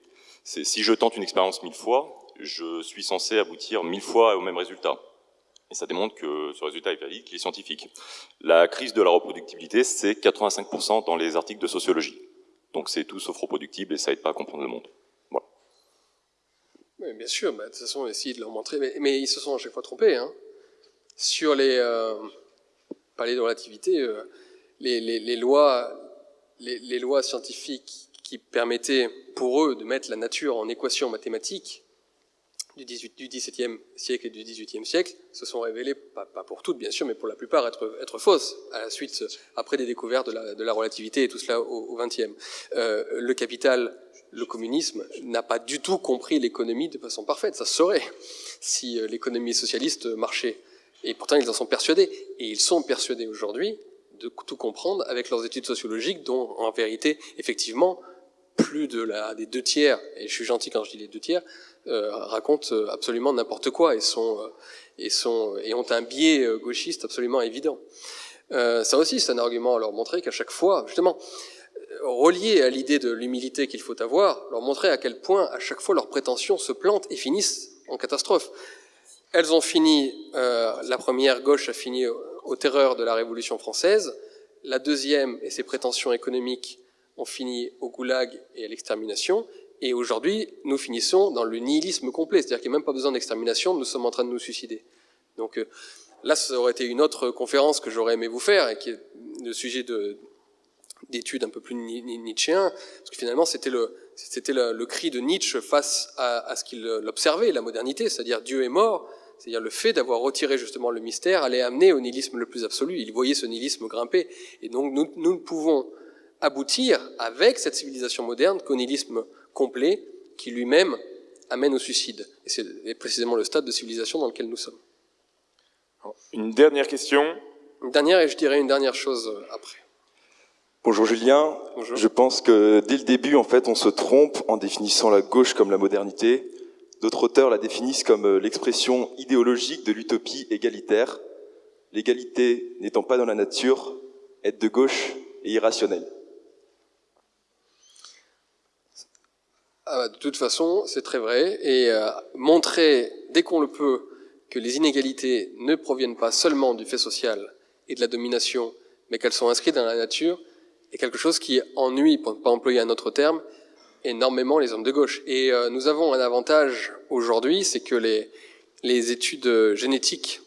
Si je tente une expérience mille fois, je suis censé aboutir mille fois au même résultat. Et ça démontre que ce résultat est valide, qu'il est scientifique. La crise de la reproductibilité, c'est 85% dans les articles de sociologie. Donc c'est tout sauf reproductible et ça aide pas à comprendre le monde. Voilà. Bien sûr, de toute façon, essayer de leur montrer, mais, ils se sont à chaque fois trompés. Hein. Sur les, euh, parler de relativité, euh, les, les, lois, les, lois scientifiques qui permettaient pour eux de mettre la nature en équation mathématique, du, 18, du XVIIe siècle et du XVIIIe siècle se sont révélées, pas, pour toutes bien sûr, mais pour la plupart, être, fausses, à la suite, après des découvertes de la, de la relativité et tout cela au XXe. Euh, le capital, le communisme, n'a pas du tout compris l'économie de façon parfaite. Ça serait si euh, l'économie socialiste marchait. Et pourtant, ils en sont persuadés. Et ils sont persuadés aujourd'hui de tout comprendre avec leurs études sociologiques, dont en vérité, effectivement, plus de la, des deux tiers, et je suis gentil quand je dis les deux tiers, euh, racontent euh, absolument n'importe quoi et sont euh, et sont et ont un biais gauchiste absolument évident. ça aussi, c'est un argument à leur montrer qu'à chaque fois, justement, relié à l'idée de l'humilité qu'il faut avoir, leur montrer à quel point à chaque fois leurs prétentions se plantent et finissent en catastrophe. Elles ont fini, la première gauche a fini aux terreurs de la Révolution française, la deuxième et ses prétentions économiques ont fini au goulag et à l'extermination, et aujourd'hui, nous finissons dans le nihilisme complet, c'est-à-dire qu'il n'y a même pas besoin d'extermination, nous sommes en train de nous suicider. Donc euh, là, ça aurait été une autre conférence que j'aurais aimé vous faire, et qui est le sujet d'études un peu plus nietzschéen, parce que finalement, c'était le, cri de Nietzsche face à, ce qu'il observait, la modernité, c'est-à-dire Dieu est mort, c'est-à-dire le fait d'avoir retiré justement le mystère allait amener au nihilisme le plus absolu. Il voyait ce nihilisme grimper. Et donc nous ne pouvons aboutir avec cette civilisation moderne qu'au nihilisme complet qui lui-même amène au suicide. Et c'est précisément le stade de civilisation dans lequel nous sommes. Une dernière question. Une dernière, et je dirais une dernière chose euh, après. Bonjour Julien. Bonjour. Je pense que dès le début, en fait, on se trompe en définissant la gauche comme la modernité. D'autres auteurs la définissent comme euh, l'expression idéologique de l'utopie égalitaire. L'égalité n'étant pas dans la nature, être de gauche est irrationnel. Ah bah, de toute façon, c'est très vrai. Et euh, montrer, dès qu'on le peut, que les inégalités ne proviennent pas seulement du fait social et de la domination, mais qu'elles sont inscrites dans la nature, est quelque chose qui ennuie, pour ne pas employer un autre terme, énormément les hommes de gauche. Et euh, nous avons un avantage aujourd'hui, c'est que les, les études génétiques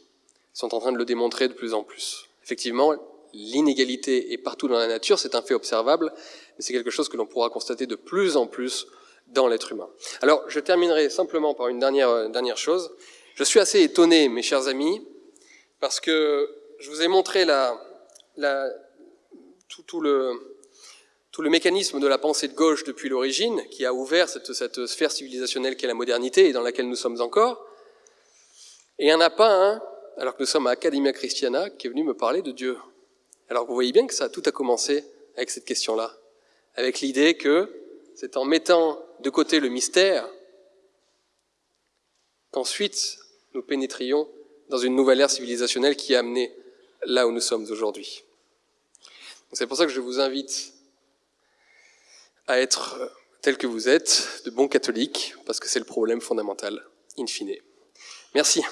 sont en train de le démontrer de plus en plus. Effectivement, l'inégalité est partout dans la nature, c'est un fait observable, mais c'est quelque chose que l'on pourra constater de plus en plus dans l'être humain. Alors, je terminerai simplement par une dernière, euh, dernière chose. Je suis assez étonné, mes chers amis, parce que je vous ai montré tout, le, tout le mécanisme de la pensée de gauche depuis l'origine, qui a ouvert cette, cette sphère civilisationnelle qu'est la modernité et dans laquelle nous sommes encore. Et il n'y en a pas un, alors que nous sommes à Academia Christiana, qui est venu me parler de Dieu. Alors vous voyez bien que ça, tout a commencé avec cette question-là, avec l'idée que c'est en mettant de côté le mystère qu'ensuite nous pénétrions dans une nouvelle ère civilisationnelle qui a amené là où nous sommes aujourd'hui. C'est pour ça que je vous invite à être tel que vous êtes, de bons catholiques, parce que c'est le problème fondamental, in fine. Merci.